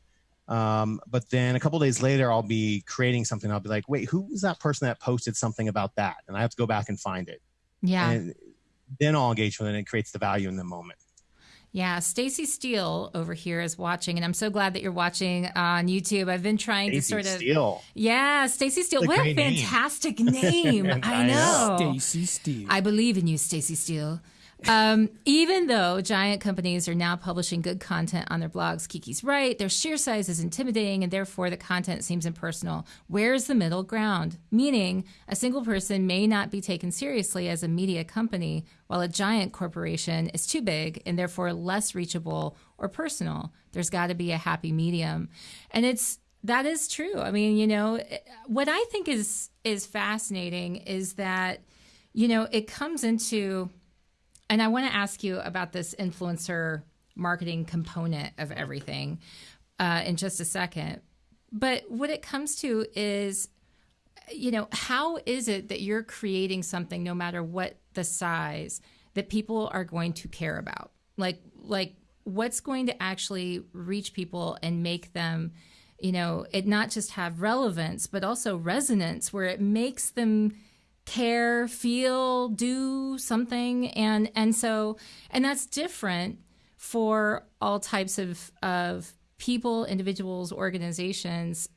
Um, but then a couple days later, I'll be creating something. I'll be like, wait, who was that person that posted something about that? And I have to go back and find it. yeah. And then I'll engage with it and it creates the value in the moment. Yeah, Stacy Steele over here is watching, and I'm so glad that you're watching on YouTube. I've been trying to sort of, Steele. yeah, Stacy Steele. What a What a great name. fantastic name! I I know. know. Stacy Steele. I believe in you, Stacy Steele. Um, even though giant companies are now publishing good content on their blogs, Kiki's right, their sheer size is intimidating and therefore the content seems impersonal. Where's the middle ground? Meaning, a single person may not be taken seriously as a media company, while a giant corporation is too big and therefore less reachable or personal. There's got to be a happy medium. And it's that is true. I mean, you know, what I think is is fascinating is that you know, it comes into and I want to ask you about this influencer marketing component of everything uh, in just a second. But what it comes to is, you know, how is it that you're creating something, no matter what the size, that people are going to care about? Like, like what's going to actually reach people and make them, you know, it not just have relevance, but also resonance, where it makes them care, feel, do something, and and so and that's different for all types of of people, individuals, organizations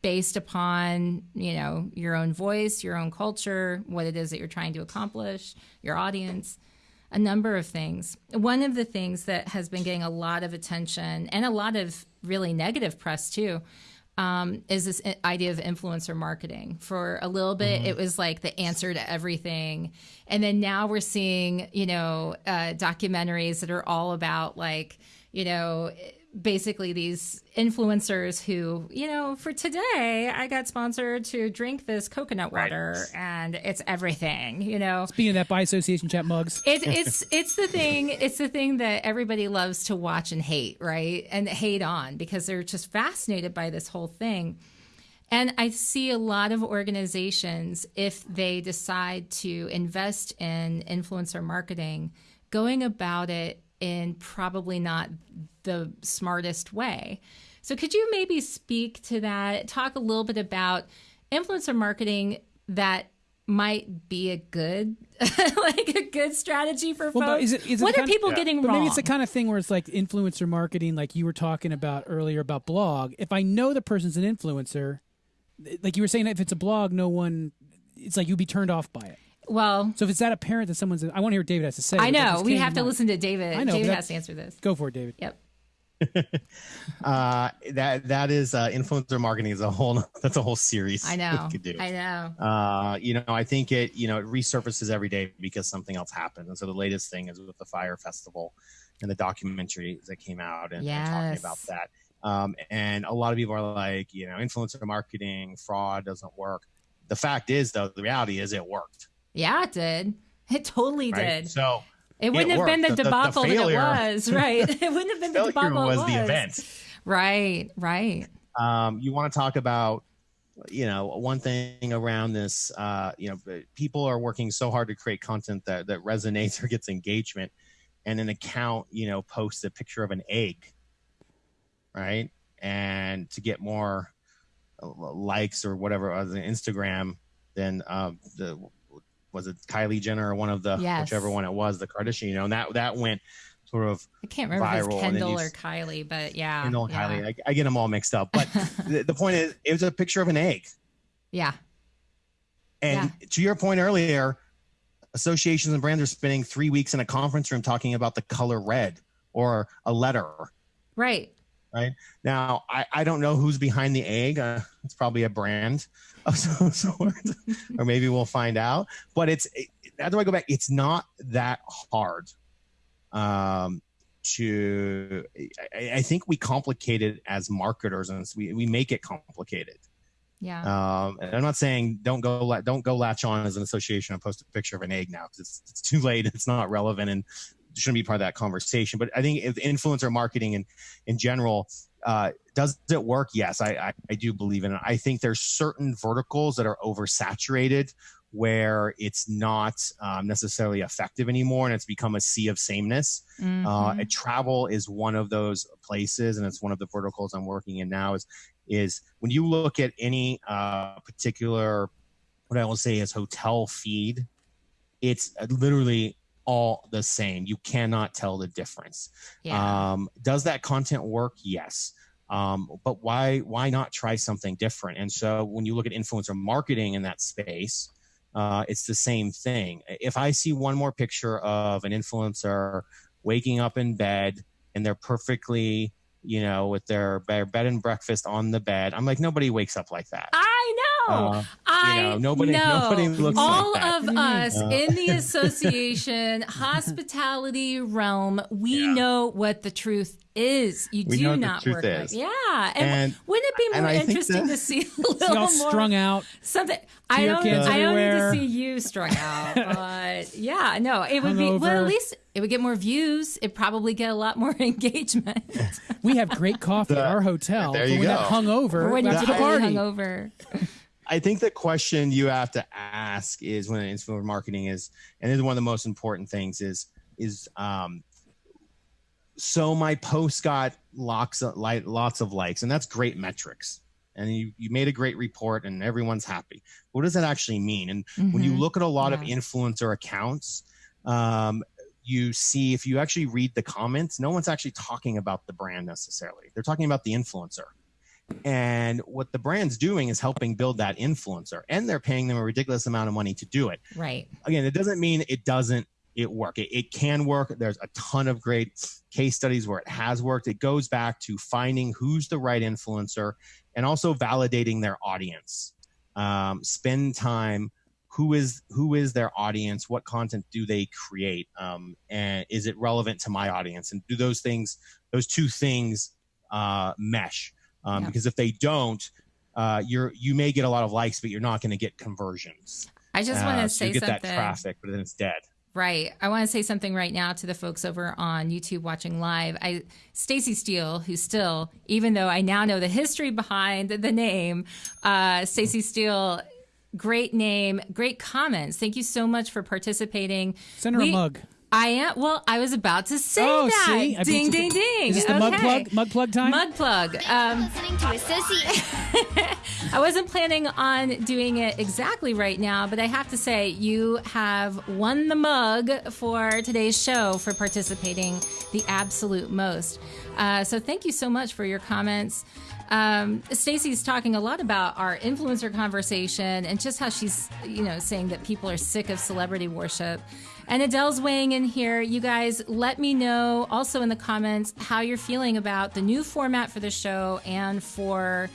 based upon you know your own voice your own culture what it is that you're trying to accomplish your audience a number of things. One of the things that has been getting a lot of attention and a lot of really negative press too um, is this idea of influencer marketing. For a little bit it was like the answer to everything. And then now we're seeing you know uh, documentaries that are all about like you know basically these influencers who, you know, for today, I got sponsored to drink this coconut water and it's everything, you know. Speaking of that, by association chat mugs. It, it's it's the thing it's the thing that everybody loves to watch and hate right and hate on because they're just fascinated by this whole thing and i see a lot of organizations if they decide to invest in influencer marketing going about it in probably not the smartest way so could you maybe speak to that talk a little bit about influencer marketing that might be a good like a good strategy for Well, folks. is it- is it what are kind- people Yeah. getting But wrong? maybe it's the kind of thing where it's like influencer marketing, like you were talking about earlier about blog. If I know the person's an influencer, like you were saying, if it's a blog, no one, it's like you'd be turned off by it. Well, So if it's that apparent that someone's, I want to hear what David has to say. I know we have to mind. listen to David. I know, David has to answer this. Go for it, David. Yep. Uh, that that is uh, influencer marketing is a whole that's a whole series. I know. could do. I know. Uh, you know, I think it you know it resurfaces every day because something else happened. And so the latest thing is with the Fyre Festival and the documentary that came out and, and talking about that. Um, and a lot of people are like, you know, influencer marketing fraud doesn't work. The fact is, though, the reality is it worked. Yeah, it did. It totally Right? did. So It wouldn't have been the. The- the- the debacle failure- that it was, right? It wouldn't have been the debacle was it was the event. Right, right. um, you want to talk about you know one thing around this uh, you know people are working so hard to create content that, that resonates or gets engagement and an account you know posts a picture of an egg right and to get more uh, likes or whatever on instagram than um, the was it kylie jenner or one of the Yes. whichever one it was the kardashian you know and that that went sort of I can't remember Viral, it's and then Kendall or Kylie, but yeah. Kendall and yeah. Kylie. I, I get them all mixed up. But the, the point is, it was a picture of an egg. Yeah. And to your point earlier, associations and brands are spending three weeks in a conference room talking about the color red or a letter. Right. Right now, I, I don't know who's behind the egg. Uh, it's probably a brand of some sort, or maybe we'll find out. But it's, it, how do I go back? It's not that hard um, to, I, I think we complicate it as marketers and we, we make it complicated. Yeah. Um, and I'm not saying don't go la- don't go latch on as an association and post a picture of an egg now because it's, it's too late. It's not relevant and shouldn't be part of that conversation. But I think if influencer marketing in in general uh, does it work? Yes, I, I I do believe in it. I think there's certain verticals that are oversaturated where it's not um, necessarily effective anymore and it's become a sea of sameness uh, Mhm. and travel is one of those places and it's one of the verticals i'm working in now is is when you look at any uh, particular what i will say is hotel feed it's literally all the same. You cannot tell the difference. Yeah. um, does that content work? Yes. Um, but why why not try something different? And so when you look at influencer marketing in that space uh, it's the same thing. If i see one more picture of an influencer waking up in bed and they're perfectly you know with their, their bed and breakfast on the bed i'm like nobody wakes up like that. I. Uh, I know, nobody- know. nobody looks like All that. of us Uh. in the association hospitality realm, we Yeah. know what the truth is. You We do know what the not truth work is. like yeah. And, And- wouldn't it be more interesting that- to see a See little all more strung out. something? I don't. kids I don't need to see you strung out, but yeah, no, it would be. Well, at least it would get more views. It probably get a lot more engagement. We have great coffee at our hotel. There you when go. that hungover, when you're after the totally party. hungover. I think the question you have to ask is when influencer marketing is, and this is one of the most important things is is um, so my post got lots of like lots of likes, and that's great metrics. And you, you made a great report, and everyone's happy. What does that actually mean? And when you Mhm. look at a lot of influencer accounts, um, you see if you actually read the comments, no one's actually talking about the brand necessarily. They're talking about the influencer. And what the brand's doing is helping build that influencer, and they're paying them a ridiculous amount of money to do it. Right. Again, it doesn't mean it doesn't it work. It, it can work. There's a ton of great case studies where it has worked. It goes back to finding who's the right influencer and also validating their audience. Um, spend time. Who is who is their audience? What content do they create? Um, and is it relevant to my audience? And do those things, those two things, uh, mesh um, Yeah. because if they don't, uh, you're you may get a lot of likes, but you're not going to get conversions. I just Uh, want to so say you get something. that traffic, but then it's dead. Right. I want to say something right now to the folks over on YouTube watching live. I Stacy Steele, who still, even though I now know the history behind the name, uh, Stacy Steele, great name, great comments. Thank you so much for participating. Send her We- a mug. I am. Well, I was about to say Oh, that. see? Ding, beat ding, ding. Is this the mug plug? Mug plug time? Mug plug. Um, Listening to Association. I wasn't planning on doing it exactly right now, but I have to say, you have won the mug for today's show for participating the absolute most. Uh, so thank you so much for your comments. Um, Stacey's talking a lot about our influencer conversation and just how she's, you know, saying that people are sick of celebrity worship. And Adele's weighing in here. You guys, let me know also in the comments how you're feeling about the new format for the show and for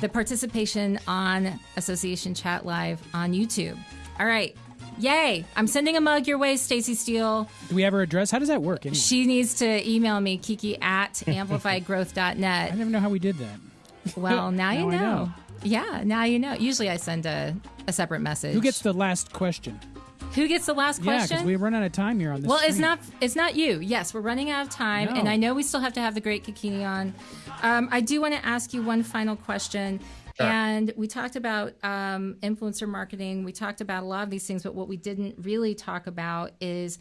the participation on Association Chat Live on YouTube. All right. Yay. I'm sending a mug your way, Stacey Steele. Do we have her address? How does that work? Anyway? She needs to email me, kiki at amplifiedgrowth.net. I never know how we did that. Well, now you Now I know. know. Yeah, now you know. Usually I send a, a separate message. Who gets the last question? Who gets the last question? Yeah, question? because we run out of time here on this. Well, it's not. It's not you. Yes, we're running out of time, No. and I know we still have to have the great Kikini on. Um, I do want to ask you one final question. And we talked about um, influencer marketing. We talked about a lot of these things, but what we didn't really talk about is,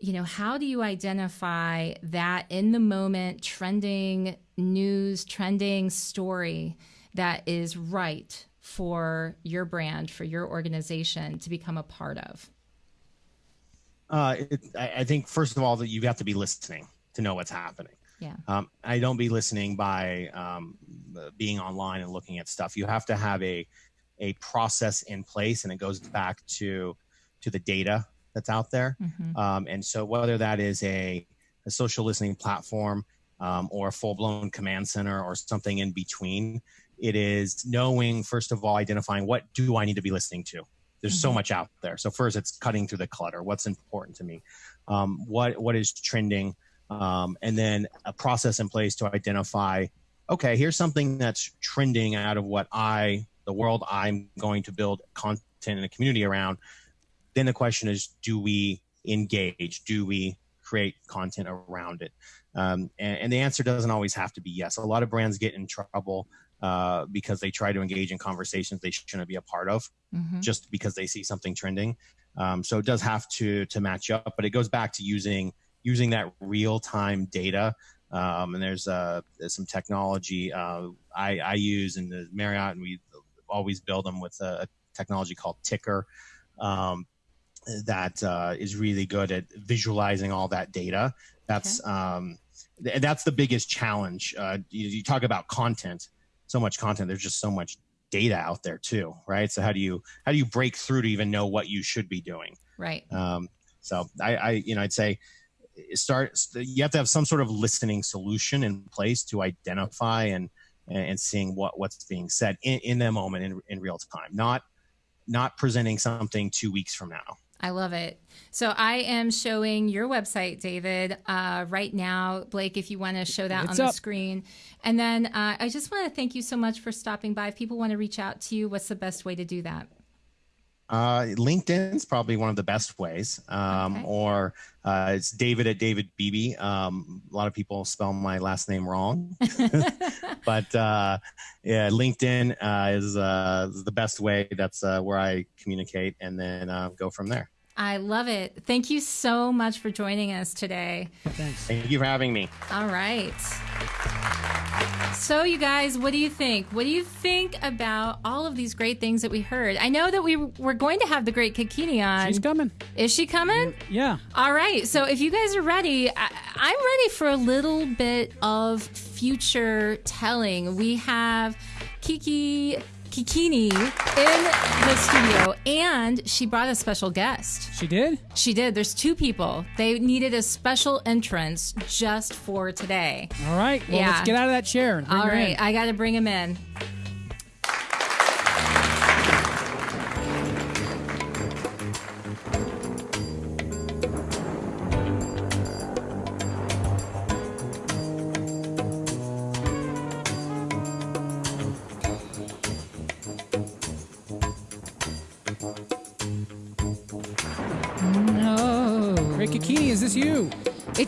you know, how do you identify that in the moment trending news, trending story that is right for your brand, for your organization to become a part of? Uh, it, I, I think first of all that you have to be listening to know what's happening. Yeah. Um, I don't be listening by um, being online and looking at stuff. You have to have a a process in place, and it goes back to to the data that's out there. Um, and so whether that is a, a social listening platform um, or a full blown command center or something in between, it is knowing first of all identifying what do I need to be listening to. There's so much out there. So first, it's cutting through the clutter. What's important to me? Um, what what is trending? um, and then a process in place to identify okay here's something that's trending out of what i the world i'm going to build content in a community around then the question is do we engage? Do we create content around it? Um, and, and the answer doesn't always have to be yes. A lot of brands get in trouble uh, because they try to engage in conversations they shouldn't be a part of Mhm. just because they see something trending. Um, so it does have to to match up but it goes back to using using that real time data. Um, and there's, uh, there's some technology uh, I, I use in the Marriott, and we always build them with a technology called Ticker. Um, that uh, is really good at visualizing all that data. That's um, th- that's the biggest challenge. Uh, you, you talk about content, so much content. There's just so much data out there too, right? So how do you how do you break through to even know what you should be doing? Right. Um, so I, I, you know, I'd say start. You have to have some sort of listening solution in place to identify and and seeing what what's being said in, in the moment in, in real time, not not presenting something two weeks from now. I love it. So I am showing your website, David, uh, right now. Blake, if you want to show that It's on the screen. And then uh, I just want to thank you so much for stopping by. If people want to reach out to you, what's the best way to do that? Uh, LinkedIn is probably one of the best ways, um, Okay. or uh, it's David at David Beebe. Um, a lot of people spell my last name wrong, but uh, yeah, LinkedIn uh, is, uh, is the best way. That's uh, where I communicate, and then uh, go from there. I love it. Thank you so much for joining us today. Thanks. Thank you for having me. All right. So, you guys, what do you think? What do you think about all of these great things that we heard? I know that we were going to have the great Kikini on. She's coming. Is she coming? Yeah. All right. So if you guys are ready, I, I'm ready for a little bit of future telling. We have Kiki Kikini in the studio, and she brought a special guest. She did? She did. There's two people. They needed a special entrance just for today. All right. Well, Yeah. let's get out of that chair. All right. in. I got to bring him in.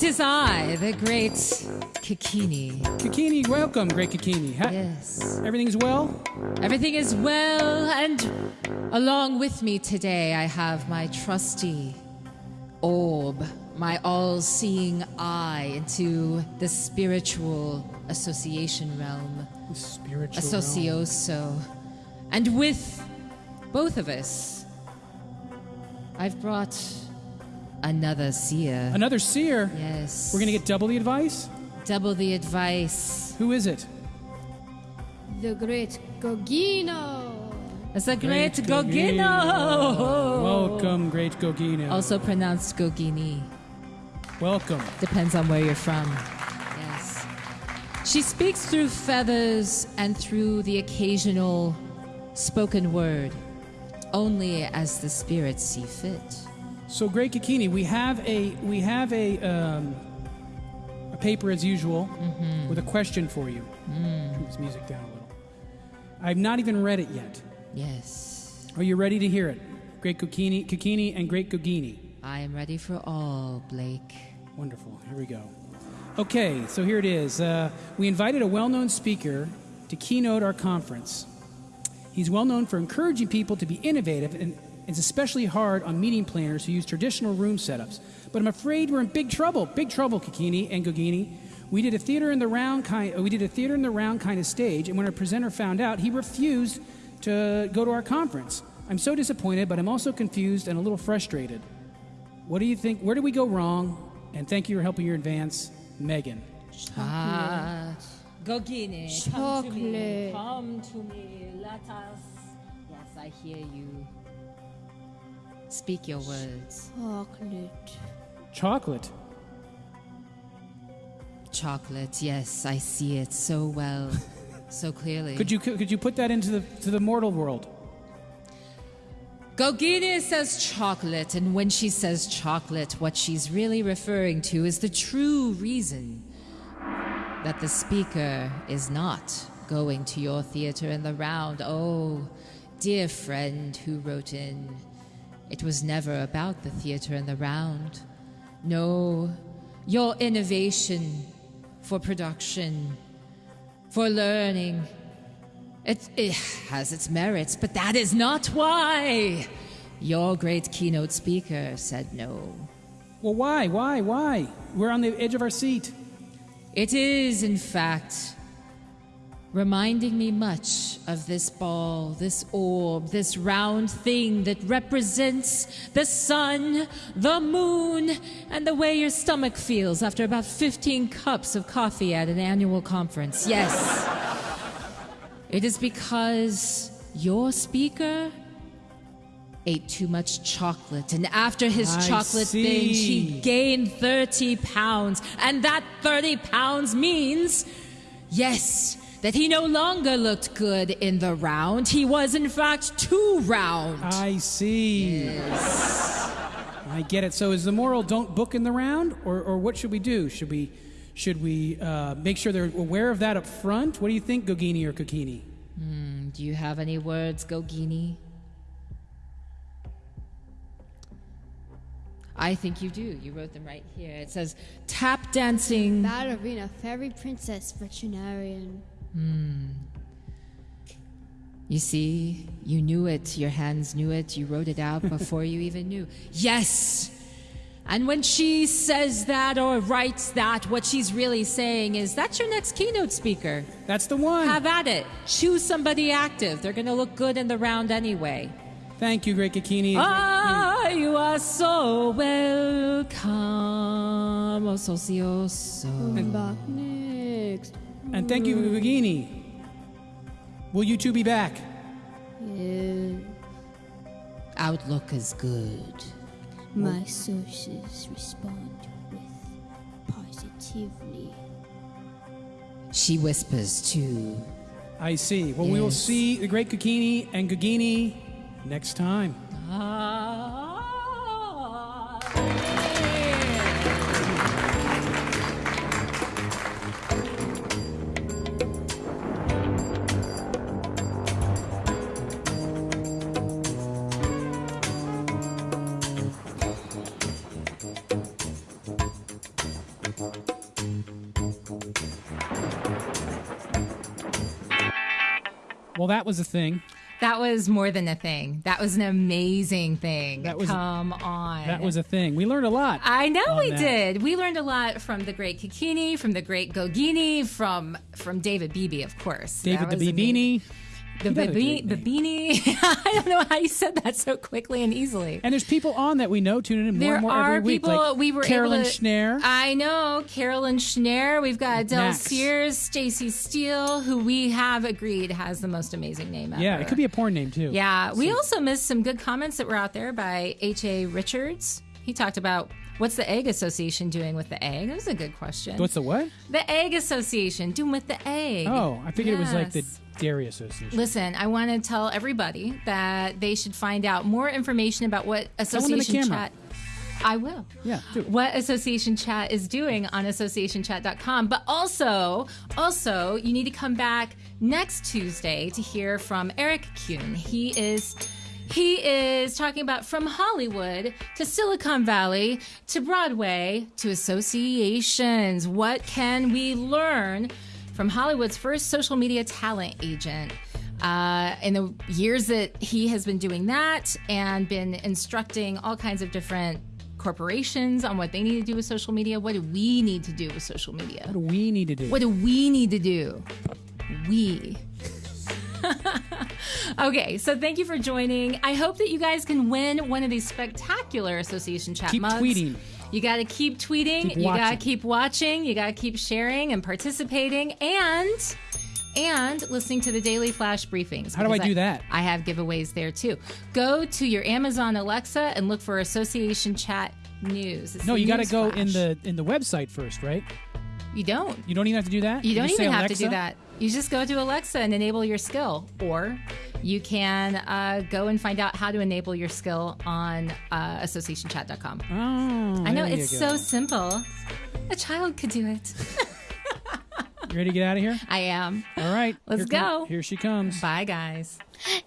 It is I, the great Kikini. Kikini, welcome, Great Kikini. Ha- Yes. Everything's well? Everything is well, and along with me today, I have my trusty orb, my all seeing eye into the spiritual association realm, Spiritual. realm. Associoso. And with both of us, I've brought another seer. Another seer. yes. We're going to get double the advice? double the advice. Who is it? The great Gogino. It's a great, Gogino. Gogino. Welcome, Great Gogino. Also pronounced Gogini. Welcome. Depends on where you're from. Yes. She speaks through feathers and through the occasional spoken word, only as the spirits see fit. So, Great Kikini, we have a we have a um, a paper as usual Mm-hmm. with a question for you. Mm. Turn this music down a little. I've not even read it yet. Yes. Are you ready to hear it? Great Kikini, Kikini and Great Gogini. I am ready for all, Blake. Wonderful. Here we go. Okay, so here it is. Uh, we invited a well known speaker to keynote our conference. He's well known for encouraging people to be innovative and is especially hard on meeting planners who use traditional room setups. But I'm afraid we're in big trouble. Big trouble, Kikini and Gogini. We did a theater in the round kind. uh, We did a theater in the round kind of stage, and when our presenter found out, he refused to go to our conference. I'm so disappointed, but I'm also confused and a little frustrated. What do you think? Where did we go wrong? And thank you for helping your advance, Megan. Ah, Gogini, come to me. Come to me. Let us. Yes, I hear you. Speak your words. Chocolate. Chocolate. Chocolate, yes, I see it so well, so clearly. Could you could you put that into the to the mortal world? Gogini says chocolate, and when she says chocolate, what she's really referring to is the true reason that the speaker is not going to your theater in the round. Oh, dear friend who wrote in, it was never about the theater in the round. No, your innovation for production, for learning, it, it has its merits, but that is not why your great keynote speaker said no. Well, why? Why? Why? We're on the edge of our seat. It is, in fact, reminding me much of this ball, this orb, this round thing that represents the sun, the moon, and the way your stomach feels after about 15 cups of coffee at an annual conference. Yes. It is because your speaker ate too much chocolate, and after his I chocolate see. binge, he gained 30 pounds. And that 30 pounds means, yes, that he no longer looked good in the round. He was, in fact, too round. I see. Yes. I get it. So is the moral don't book in the round, or or what should we do? Should we should we uh, make sure they're aware of that up front? What do you think, Gogini or Kokini? Do you have any words, Gogini? I think you do. You wrote them right here. It says tap dancing. Ballerina, fairy princess, veterinarian. You see, you knew it. Your hands knew it. You wrote it out before you even knew. Yes! And when she says that or writes that, what she's really saying is that's your next keynote speaker. That's the one. Have at it. Choose somebody active. They're going to look good in the round anyway. Thank you, Great Kokini. Ah, you are so welcome, oh socioso. I'm back next. And thank you, Gogini. Will you two be back? Yeah, Outlook is good. my sources respond with positively. She whispers too. I see. Well, we will see the Great Kokini and Gogini next time. Ah. That was a thing. That was more than a thing. That was an amazing thing. That was- Come on. That was a thing. We learned a lot. I know we that. did. We learned a lot from the great Kikini, from the great Gogini, from from David Beebe, of course. David the Beanie. The He had a Beebe- I don't know how you said that so quickly and easily. And there's people on that we know tuning in more There and more are every week. people like we were Carolyn able to, Schneer. I know Carolyn Schneer. We've got Adele Max. Sears, Stacy Steele, who we have agreed has the most amazing name ever. yeah, it could be a porn name too. Yeah, we also missed some good comments that were out there by H.A. Richards. He talked about what's the Egg Association doing with the egg. That was a good question. What's the what? the Egg Association doing with the egg? Oh, I figured it was like the Yes. Dairy Association. Listen, I want to tell everybody that they should find out more information about what them in the Association. Chat. I will. Yeah. What Association Chat is doing on associationchat.com. But also, also, you need to come back next Tuesday to hear from Eric Kuhn. He is he is talking about from Hollywood to Silicon Valley to Broadway to associations. What can we learn from Hollywood's first social media talent agent? Uh, in the years that he has been doing that and been instructing all kinds of different corporations on what they need to do with social media, what do we need to do with social media? What do we need to do? What do we need to do? We. okay, so thank you for joining. I hope that you guys can win one of these spectacular association chat Keep mugs. tweeting. You got to keep tweeting. Keep you got to keep watching. You got to keep sharing and participating and and listening to the daily flash briefings. How do I do that? I have giveaways there too. Go to your Amazon Alexa and look for Association Chat News. It's no, you got to go in the in the website first, right? You don't. You don't even have to do that. You don't even have to do that. You just go to Alexa and enable your skill, or you can uh, go and find out how to enable your skill on uh, associationchat.com. Oh, I know it's so simple. A child could do it. You ready to get out of here? I am. All right, Let's here go. here she comes. Bye, guys.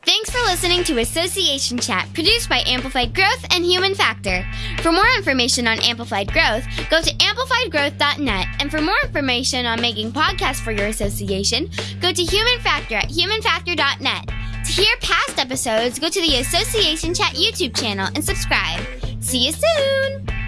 Thanks for listening to Association Chat, produced by Amplified Growth and Human Factor. For more information on Amplified Growth, go to amplifiedgrowth.net. And for more information on making podcasts for your association, go to Human Factor at humanfactor.net. To hear past episodes, go to the Association Chat YouTube channel and subscribe. See you soon!